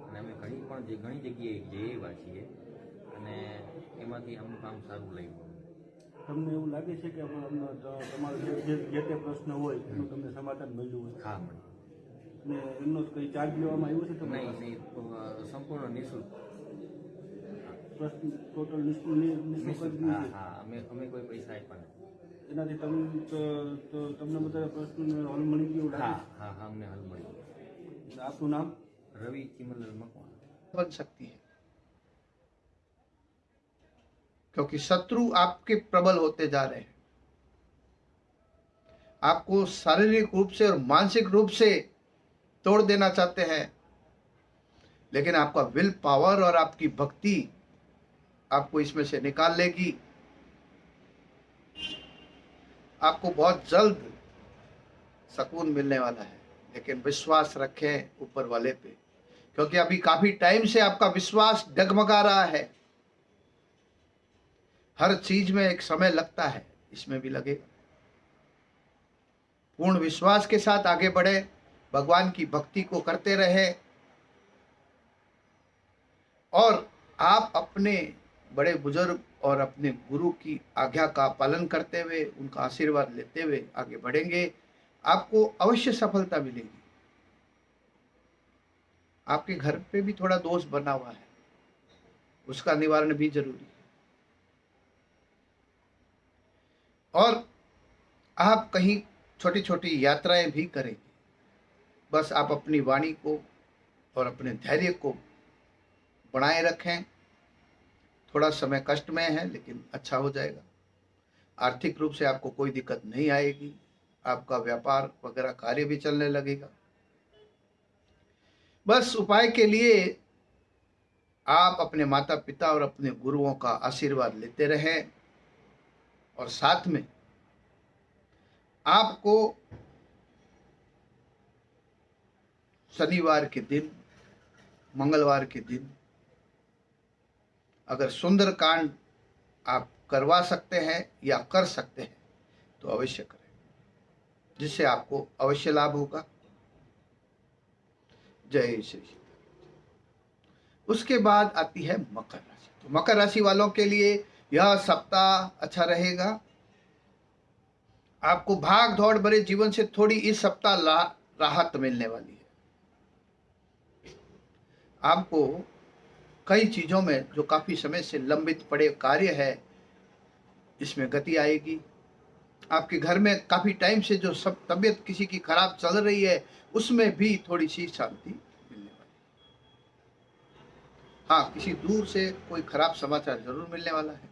અને અમે ઘણી પણ જે ઘણી જગ્યાએ જઈ આવ્યા છીએ અને એમાંથી અમનું કામ સારું લાગ્યું. તમને એવું લાગે છે કે તમારો જે તે પ્રશ્ન હોય એનું તમને સમાધાન મળ્યું હોય? હા મળે અને એમનો કંઈ ચાર્જ લેવામાં આવ્યો છે તમને નહીં નહીં સંપૂર્ણ નિઃશુલ્ક. પ્રશ્ન ટોટલ નિઃશુલ્ક અમે અમે કોઈ પૈસા આપ્યા નથી. એનાથી તમે તો- તો તમને બધા પ્રશ્નોને હલ મળી ગયું હા લાગે હા હા અમને હલ મળ્યું છે? આપનું નામ રવિ ચિમલલ મકવાણા बन सकती है क्योंकि शत्रु आपके प्रबल होते जा रहे हैं आपको शारीरिक रूप से और मानसिक रूप से तोड़ देना चाहते हैं लेकिन आपका विल पावर और आपकी भक्ति आपको इसमें से निकाल लेगी आपको बहुत जल्द सुकून मिलने वाला है, लेकिन विश्वास रखें ऊपर वाले पे, क्योंकि अभी काफ़ी टाइम से आपका विश्वास डगमगा रहा है। हर चीज़ में एक समय लगता है, इसमें भी लगेगा पूर्ण विश्वास के साथ आगे बढ़े, भगवान की भक्ति को करते रहे, और आप अपने बड़े बुज़ुर्ग और अपने गुरु की आज्ञा का पालन करते हुए, उनका आशीर्वाद लेते हुए आगे बढ़ेंगे। आपको अवश्य सफलता मिलेगी। आपके घर पे भी थोड़ा दोष बना हुआ है। उसका निवारण भी ज़रूरी है। और आप कहीं छोटी छोटी यात्राएँ भी करेंगे। बस आप अपनी वाणी को और अपने धैर्य को बनाए रखें। थोड़ा समय कष्ट में है, लेकिन अच्छा हो जाएगा। आर्थिक रूप से आपको कोई दिक्कत नहीं आएगी, आपका व्यापार वगैरह कार्य भी चलने लगेगा। बस उपाय के लिए आप अपने माता पिता और अपने गुरुओं का आशीर्वाद लेते रहें और साथ में आपको शनिवार के दिन, मंगलवार के दिन अगर सुंदर कांड आप करवा सकते हैं या कर सकते हैं तो अवश्य करें, जिससे आपको अवश्य लाभ होगा। जय श्री उसके बाद आती है मकर राशि। तो मकर राशि वालों के लिए यह सप्ताह अच्छा रहेगा। आपको भाग दौड़ भरे जीवन से थोड़ी इस सप्ताह राहत मिलने वाली है। आपको कई चीज़ों में जो काफ़ी समय से लंबित पड़े कार्य है, इसमें गति आएगी। आपके घर में काफ़ी टाइम से जो सब तबीयत किसी की खराब चल रही है, उसमें भी थोड़ी सी शांति मिलने वाली हाँ। किसी दूर से कोई खराब समाचार ज़रूर मिलने वाला है।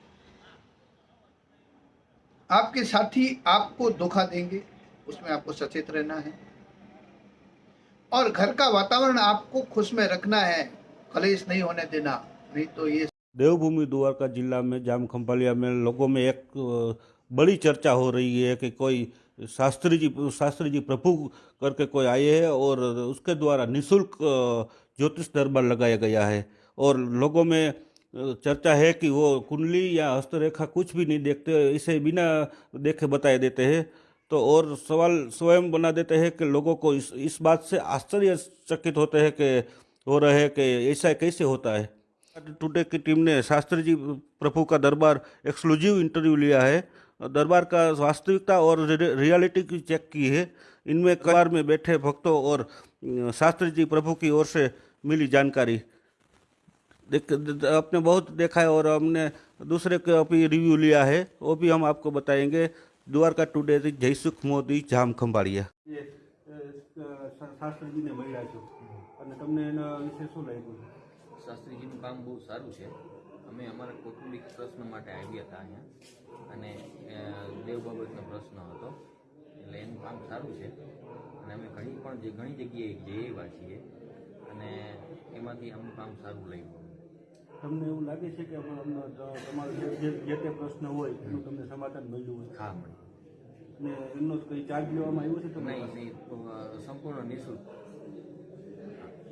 आपके साथी आपको धोखा देंगे, उसमें आपको सचेत रहना है। और घर का वातावरण आपको खुश में रखना है। कलेश नहीं होने देना, नहीं तो ये देवभूमि द्वारका जिला में, जाम खंभालिया में लोगों में एक बड़ी चर्चा हो रही है कि कोई शास्त्री जी शास्त्री जी प्रभु करके कोई आए हैं और उसके द्वारा निशुल्क ज्योतिष दरबार लगाया गया है। और लोगों में चर्चा है कि वो कुंडली या हस्तरेखा कुछ भी नहीं देखते, इसे बिना देखे बताए देते हैं। तो और सवाल स्वयं बना देते हैं कि लोगों को इस इस बात से आश्चर्यचकित होते हैं कि हो रहे हैं कि ऐसा कैसे होता है? टुडे की टीम ने शास्त्री जी, प्रभु का दरबार एक्सक्लूसिव इंटरव्यू लिया है। दरबार का वास्तविकता और रियलिटी की चेक की है। इनमें कार में बैठे भक्तों और शास्त्री जी प्रभु की ओर से मिली जानकारी। देख आपने बहुत देखा है और हमने दूसरे का भी रिव्यू लिया है। वो भी हम आपको बताएँगे। द्वारका टुडे जयसुख मोदी जाम खम्बाड़िया शास्त्री जी ने महिला जो અને તમને એના વિશે શું લાગ્યું? શાસ્ત્રીજીનું કામ બહુ સારું છે. અમે અમારા કૌટુંબિક પ્રશ્ન માટે આવ્યા હતા અહીંયા. અને દેવ બાબતનો પ્રશ્ન હતો. એટલે એનું કામ સારું છે. અને અમે ઘણી પણ જે ઘણી જગ્યાએ જઈ આવ્યા છીએ. અને એમાંથી અમનું કામ સારું લાગ્યું. તમને એવું લાગે છે કે તમારો જે- તે પ્રશ્ન હોય એનું તમને સમાધાન મળ્યું હોય? હા મળ્યું. અને એમનો કંઈ ચાર્જ લેવામાં આવ્યો છે નહીં નહીં. તો, સંપૂર્ણ નિઃશુલ્ક.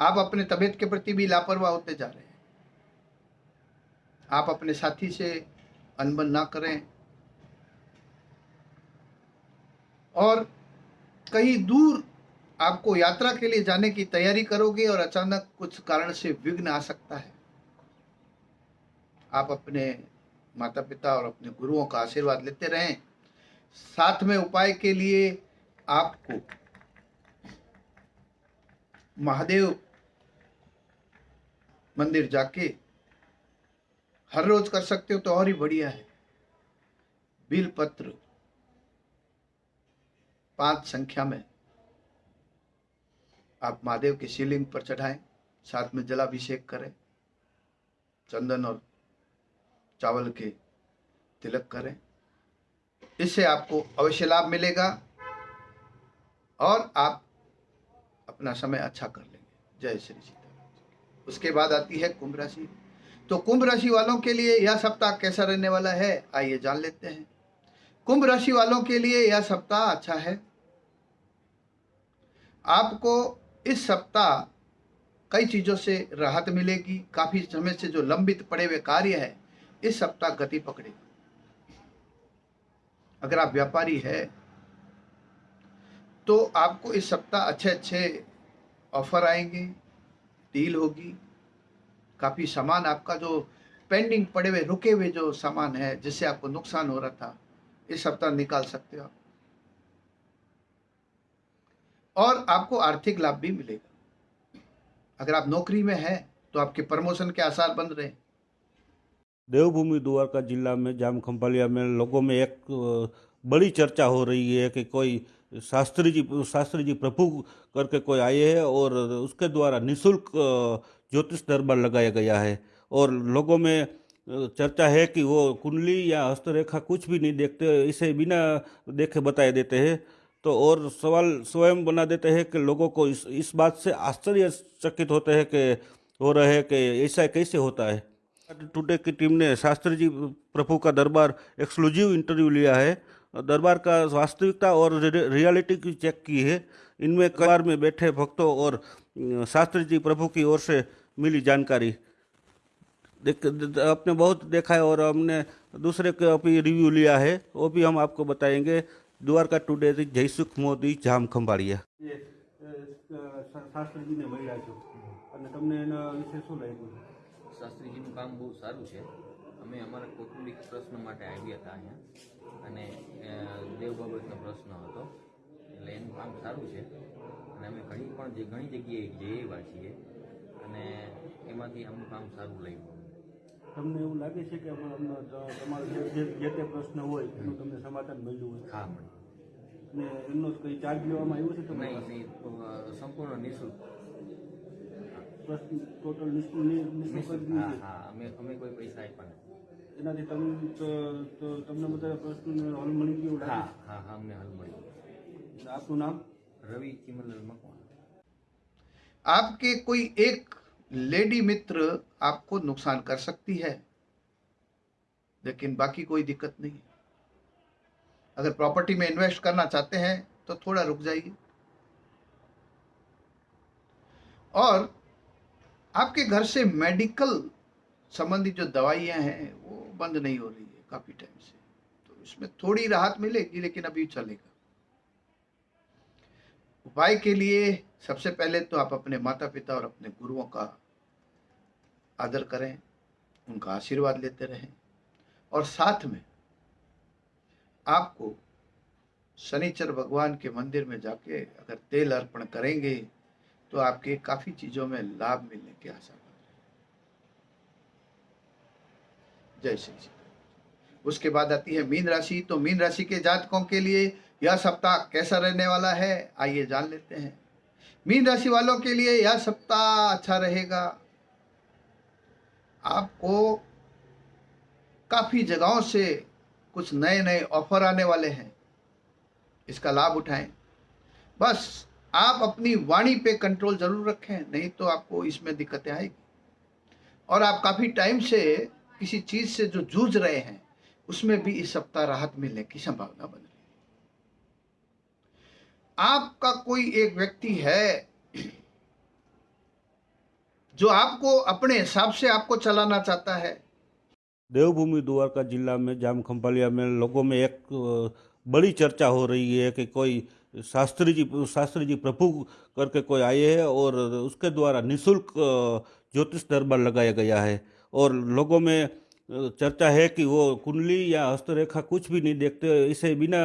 आप अपने तबीयत के प्रति भी लापरवाह होते जा रहे हैं। आप अपने साथी से अनबन ना करें। और कहीं दूर आपको यात्रा के लिए जाने की तैयारी करोगे और अचानक कुछ कारण से विघ्न आ सकता है। आप अपने माता पिता और अपने गुरुओं का आशीर्वाद लेते रहें। साथ में उपाय के लिए आपको महादेव मंदिर जाके हर रोज कर सकते हो तो और ही बढ़िया है। बिल पत्र, पाँच संख्या में आप महादेव के शिवलिंग पर चढ़ाएँ, साथ में जलाभिषेक करें, चंदन और चावल के तिलक करें। इससे आपको अवश्य लाभ मिलेगा और आप अपना समय अच्छा कर लेंगे। जय श्री सीताराम उसके बाद आती है कुंभ राशि। तो कुंभ राशि वालों के लिए यह सप्ताह कैसा रहने वाला है, आइए जान लेते हैं। कुंभ राशि वालों के लिए यह सप्ताह अच्छा है। आपको इस सप्ताह कई चीज़ों से राहत मिलेगी। काफ़ी समय से जो लंबित पड़े हुए कार्य है, इस सप्ताह गति पकड़ेगा। अगर आप व्यापारी है तो आपको इस सप्ताह अच्छे अच्छे ऑफ़र आएँगे, डील होगी। काफ़ी सामान आपका जो पेंडिंग पड़े हुए, रुके हुए जो सामान है, जिससे आपको नुकसान हो रहा था, इस सप्ताह निकाल सकते हो आप। और आपको आर्थिक लाभ भी मिलेगा। अगर आप नौकरी में हैं तो आपके प्रमोशन के आसार बन रहे हैं। देवभूमि द्वारका जिला में जाम खंभालिया में लोगों में एक बड़ी चर्चा हो रही है कि कोई शास्त्री जी शास्त्री जी प्रभु करके कोई आए हैं और उसके द्वारा निशुल्क ज्योतिष दरबार लगाया गया है। और लोगों में चर्चा है कि वो कुंडली या हस्तरेखा कुछ भी नहीं देखते, इसे बिना देखे बताए देते हैं। तो और सवाल स्वयं बना देते हैं कि लोगों को इस इस बात से आश्चर्यचकित होते हैं कि, हो रहे कि ऐसा कैसे होता है। टुडे की टीम ने शास्त्री जी प्रभु का दरबार एक्सक्लूसिव इंटरव्यू लिया है। दरबार का वास्तविकता और रि- रियलिटी की चेक की है इनमें कार में बैठे भक्तों और अ, शास्त्री जी प्रभु की ओर से मिली जानकारी देख द- आपने बहुत देखा है और हमने दूसरे का भी रिव्यू लिया है वो भी हम आपको बताएंगे દ્વારકા ટુડે થી જયસુખ મોદી જામ ખંભાળિયા શાસ્ત્રીજીને મળ્યા છો અને તમને એના વિશે શું લાગ્યું શાસ્ત્રીજીનું કામ બહુ સારું છે અમે અમારા કૌટુંબિક પ્રશ્ન માટે આવ્યા હતા અહીંયા અને દેવ બાબતનો પ્રશ્ન હતો. એટલે એનું કામ સારું છે. અને અમે ઘણી પણ જે ઘણી જગ્યાએ જઈ આવ્યા છીએ અને એમાંથી આમનું કામ સારું લાગ્યું. તમને એવું લાગે છે કે તમારો જે- તે પ્રશ્ન હોય એનું તમને સમાધાન મળ્યું હોય? હા મળી અને એમનો કંઈ ચાર્જ લેવામાં આવ્યો છે તમને નહીં સંપૂર્ણ નિઃશુલ્ક. પ્રશ્ન ટોટલ નિઃશુલ્ક હા હા અમે અમે કોઈ પૈસા આપ્યા નથી. એનાથી તમે તો- તો તમને બધા પ્રશ્નને હલ મળી ગયું હા લાગે હા હા અમને હાલ મળ્યું છે? આપનું નામ રવિ ચિમનલાલ મકવાણા आपके कोई एक लेडी मित्र आपको नुकसान कर सकती है लेकिन बाकी कोई दिक्कत नहीं है अगर प्रॉपर्टी में इन्वेस्ट करना चाहते हैं तो थोड़ा रुक जाइए और आपके घर से मेडिकल संबंधी जो दवाइयां हैं वो बंद नहीं हो रही है काफ़ी टाइम से। तो इसमें थोड़ी राहत मिलेगी, लेकिन अभी चलेगा। उपाय के लिए सबसे पहले तो आप अपने माता पिता और अपने गुरुओं का आदर करें, उनका आशीर्वाद लेते रहें, और साथ में आपको शनिचर भगवान के मंदिर में जाके अगर तेल अर्पण करेंगे तो आपके काफ़ी चीज़ों में लाभ मिलने की आशा बन रही जय श्री सीताराम उसके बाद आती है मीन राशि तो मीन राशि के जातकों के लिए यह सप्ताह कैसा रहने वाला है, आइए जान लेते हैं। मीन राशि वालों के लिए यह सप्ताह अच्छा रहेगा। आपको काफ़ी जगहों से कुछ नए नए ऑफ़र आने वाले हैं। इसका लाभ उठाएँ। बस आप अपनी वाणी पे कंट्रोल ज़रूर रखें, नहीं तो आपको इसमें दिक्कतें आएगी। और आप काफ़ी टाइम से किसी चीज़ से जो जूझ रहे हैं, उसमें भी इस सप्ताह राहत मिलने की संभावना बन रही है। आपका कोई एक व्यक्ति है जो आपको अपने हिसाब से आपको चलाना चाहता है? देवभूमि द्वारका जिला में, जाम खंभालिया में लोगों में एक बड़ी चर्चा हो रही है कि कोई शास्त्री जी शास्त्री जी प्रभु करके कोई आए हैं और उसके द्वारा निशुल्क ज्योतिष दरबार लगाया गया है। और लोगों में चर्चा है कि वो कुंडली या हस्तरेखा कुछ भी नहीं देखते, इसे बिना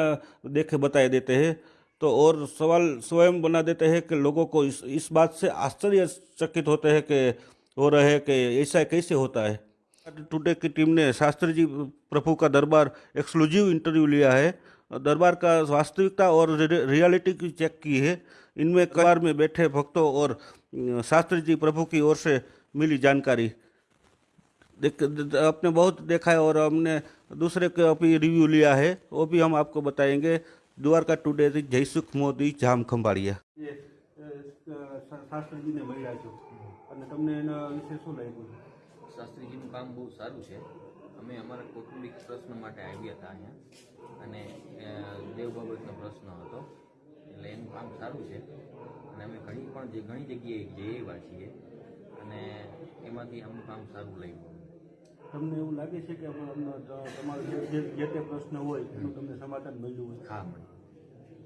देखे बताए देते हैं। तो और सवाल स्वयं बना देते हैं कि लोगों को इस इस बात से आश्चर्यचकित होते हैं कि, हो रहे हैं कि ऐसा कैसे होता है। टुडे की टीम ने शास्त्री जी प्रभु का दरबार एक्सक्लूसिव इंटरव्यू लिया है। दरबार का वास्तविकता और रियलिटी की चेक की है। इनमें कार में बैठे भक्तों और शास्त्री जी प्रभु की ओर से मिली जानकारी। देख द- आपने बहुत देखा है और हमने दूसरे का भी रिव्यू लिया है वो भी हम आपको बताएंगे द्वारका टुडे થી જયસુખ મોદી જામ ખંભાળિયા શાસ્ત્રીજીને મળ્યા છો અને તમને એના વિશે શું લાગ્યું શાસ્ત્રીજીનું કામ બહુ સારું છે અમે અમારા કૌટુંબિક પ્રશ્ન માટે આવ્યા હતા અહીંયા અને અ, દેવ બાબતનો પ્રશ્ન હતો એટલે એનું કામ સારું છે અને અમે ઘણી પણ જે ઘણી જગ્યાએ જઈ આવ્યા છીએ અને એમાંથી અમું કામ સારું લાગ્યું તમને એવું લાગે છે કે અમને તમારો જે જે- જે તે પ્રશ્ન હોય એનું તમને સમાધાન મળ્યું હોય હા મળે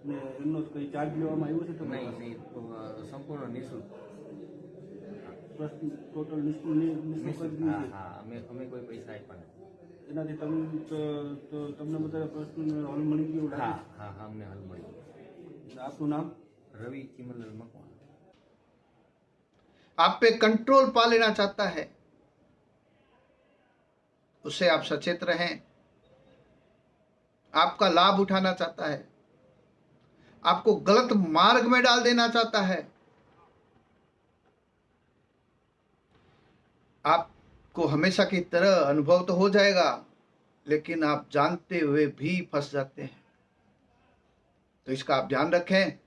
અને એમનો કંઈ ચાર્જ લેવામાં આવ્યો છે તમને નહીં નહીં તો, અ, સંપૂર્ણ નિઃશુલ્ક પ્રશ્ન ટોટલ નિષ્કુ- નિ- નિઃશુલ્ક જ નિઃશુલ્ક નહીં હા છે હા અમે અમે કોઈ પૈસા આપ્યા નથી એનાથી તમને તો- તો તમને બધા પ્રશ્નોનો હલ મળી ગયો એવું હા લાગે હા હા અમને હલ મળ્યું છે આપનું નામ રવિ ચિમનલાલ મકવાણા आप पे कंट्रोल पा लेना चाहता है उससे आप सचेत रहें। आपका लाभ उठाना चाहता है। आपको गलत मार्ग में डाल देना चाहता है। आपको हमेशा की तरह अनुभव तो हो जाएगा, लेकिन आप जानते हुए भी फंस जाते हैं। तो इसका आप ध्यान रखें।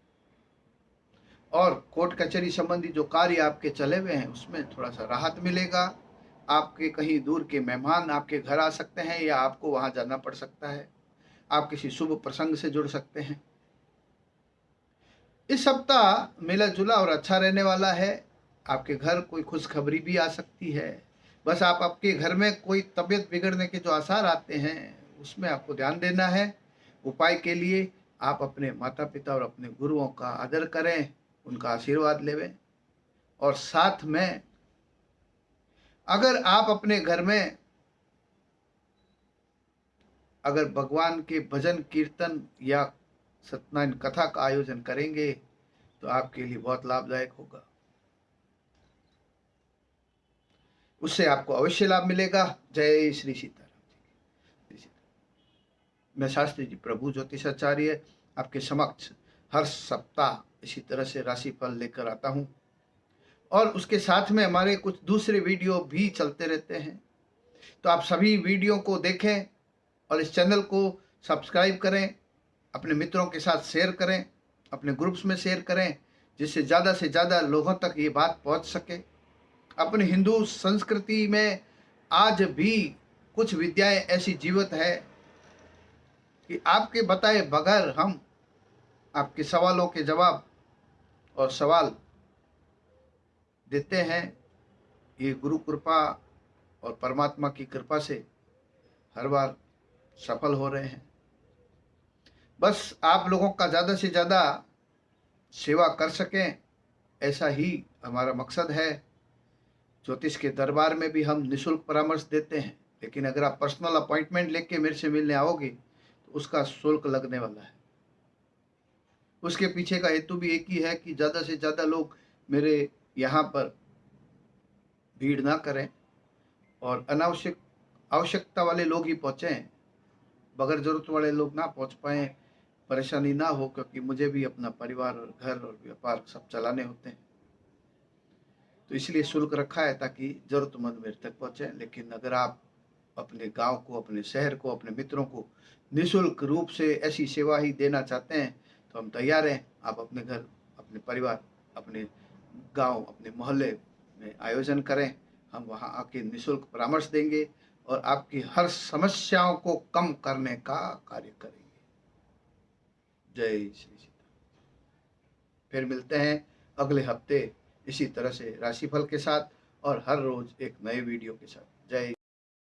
और कोर्ट कचहरी संबंधी जो कार्य आपके चले हुए हैं, उसमें थोड़ा सा राहत मिलेगा। आपके कहीं दूर के मेहमान आपके घर आ सकते हैं या आपको वहाँ जाना पड़ सकता है। आप किसी शुभ प्रसंग से जुड़ सकते हैं। इस सप्ताह मिला जुला और अच्छा रहने वाला है। आपके घर कोई खुशखबरी भी आ सकती है। बस आप आपके घर में कोई तबीयत बिगड़ने के जो आसार आते हैं, उसमें आपको ध्यान देना है। उपाय के लिए आप अपने माता पिता और अपने गुरुओं का आदर करें, उनका आशीर्वाद लेवें और साथ में अगर आप अपने घर में, अगर भगवान के भजन, कीर्तन या सत्यनारायण कथा का आयोजन करेंगे तो आपके लिए बहुत लाभदायक होगा। उससे आपको अवश्य लाभ मिलेगा। जय श्री सीताराम जी। मैं शास्त्री जी, प्रभु ज्योतिषाचार्य, आपके समक्ष हर सप्ताह इसी तरह से राशिफल लेकर आता हूँ। और उसके साथ में हमारे कुछ दूसरे वीडियो भी चलते रहते हैं। तो आप सभी वीडियो को देखें और इस चैनल को सब्सक्राइब करें, अपने मित्रों के साथ शेयर करें, अपने ग्रुप्स में शेयर करें, जिससे ज़्यादा से ज़्यादा लोगों तक ये बात पहुँच सके। अपने हिंदू संस्कृति में आज भी कुछ विद्याएँ ऐसी जीवित है कि आपके बताए बगैर हम आपके सवालों के जवाब और सवाल देते हैं, ये गुरु कृपा और परमात्मा की कृपा से हर बार सफल हो रहे हैं। बस आप लोगों का ज़्यादा से ज़्यादा सेवा कर सकें, ऐसा ही हमारा मकसद है। ज्योतिष के दरबार में भी हम निशुल्क परामर्श देते हैं, लेकिन अगर आप पर्सनल अपॉइंटमेंट लेके मेरे से मिलने आओगे तो उसका शुल्क लगने वाला है। उसके पीछे का हेतु भी एक ही है कि ज़्यादा से ज़्यादा लोग मेरे यहाँ पर भीड़ ना करें और अनावश्यक, आवश्यकता वाले लोग ही पहुँचें, बगैर ज़रूरत वाले लोग ना पहुँच पाएँ, परेशानी ना हो, क्योंकि मुझे भी अपना परिवार और घर और व्यापार सब चलाने होते हैं। तो इसलिए शुल्क रखा है ताकि ज़रूरतमंद मेरे तक पहुँचे, लेकिन अगर आप अपने गाँव को, अपने शहर को, अपने मित्रों को निशुल्क रूप से ऐसी सेवा ही देना चाहते हैं तो हम तैयार हैं। आप अपने घर, अपने परिवार, अपने गाँव अपने मोहल्ले में आयोजन करें। हम वहाँ आके निशुल्क परामर्श देंगे और आपकी हर समस्याओं को कम करने का कार्य करेंगे। जय श्री सीता फिर मिलते हैं अगले हफ़्ते इसी तरह से राशिफल के साथ और हर रोज एक नए वीडियो के साथ। जय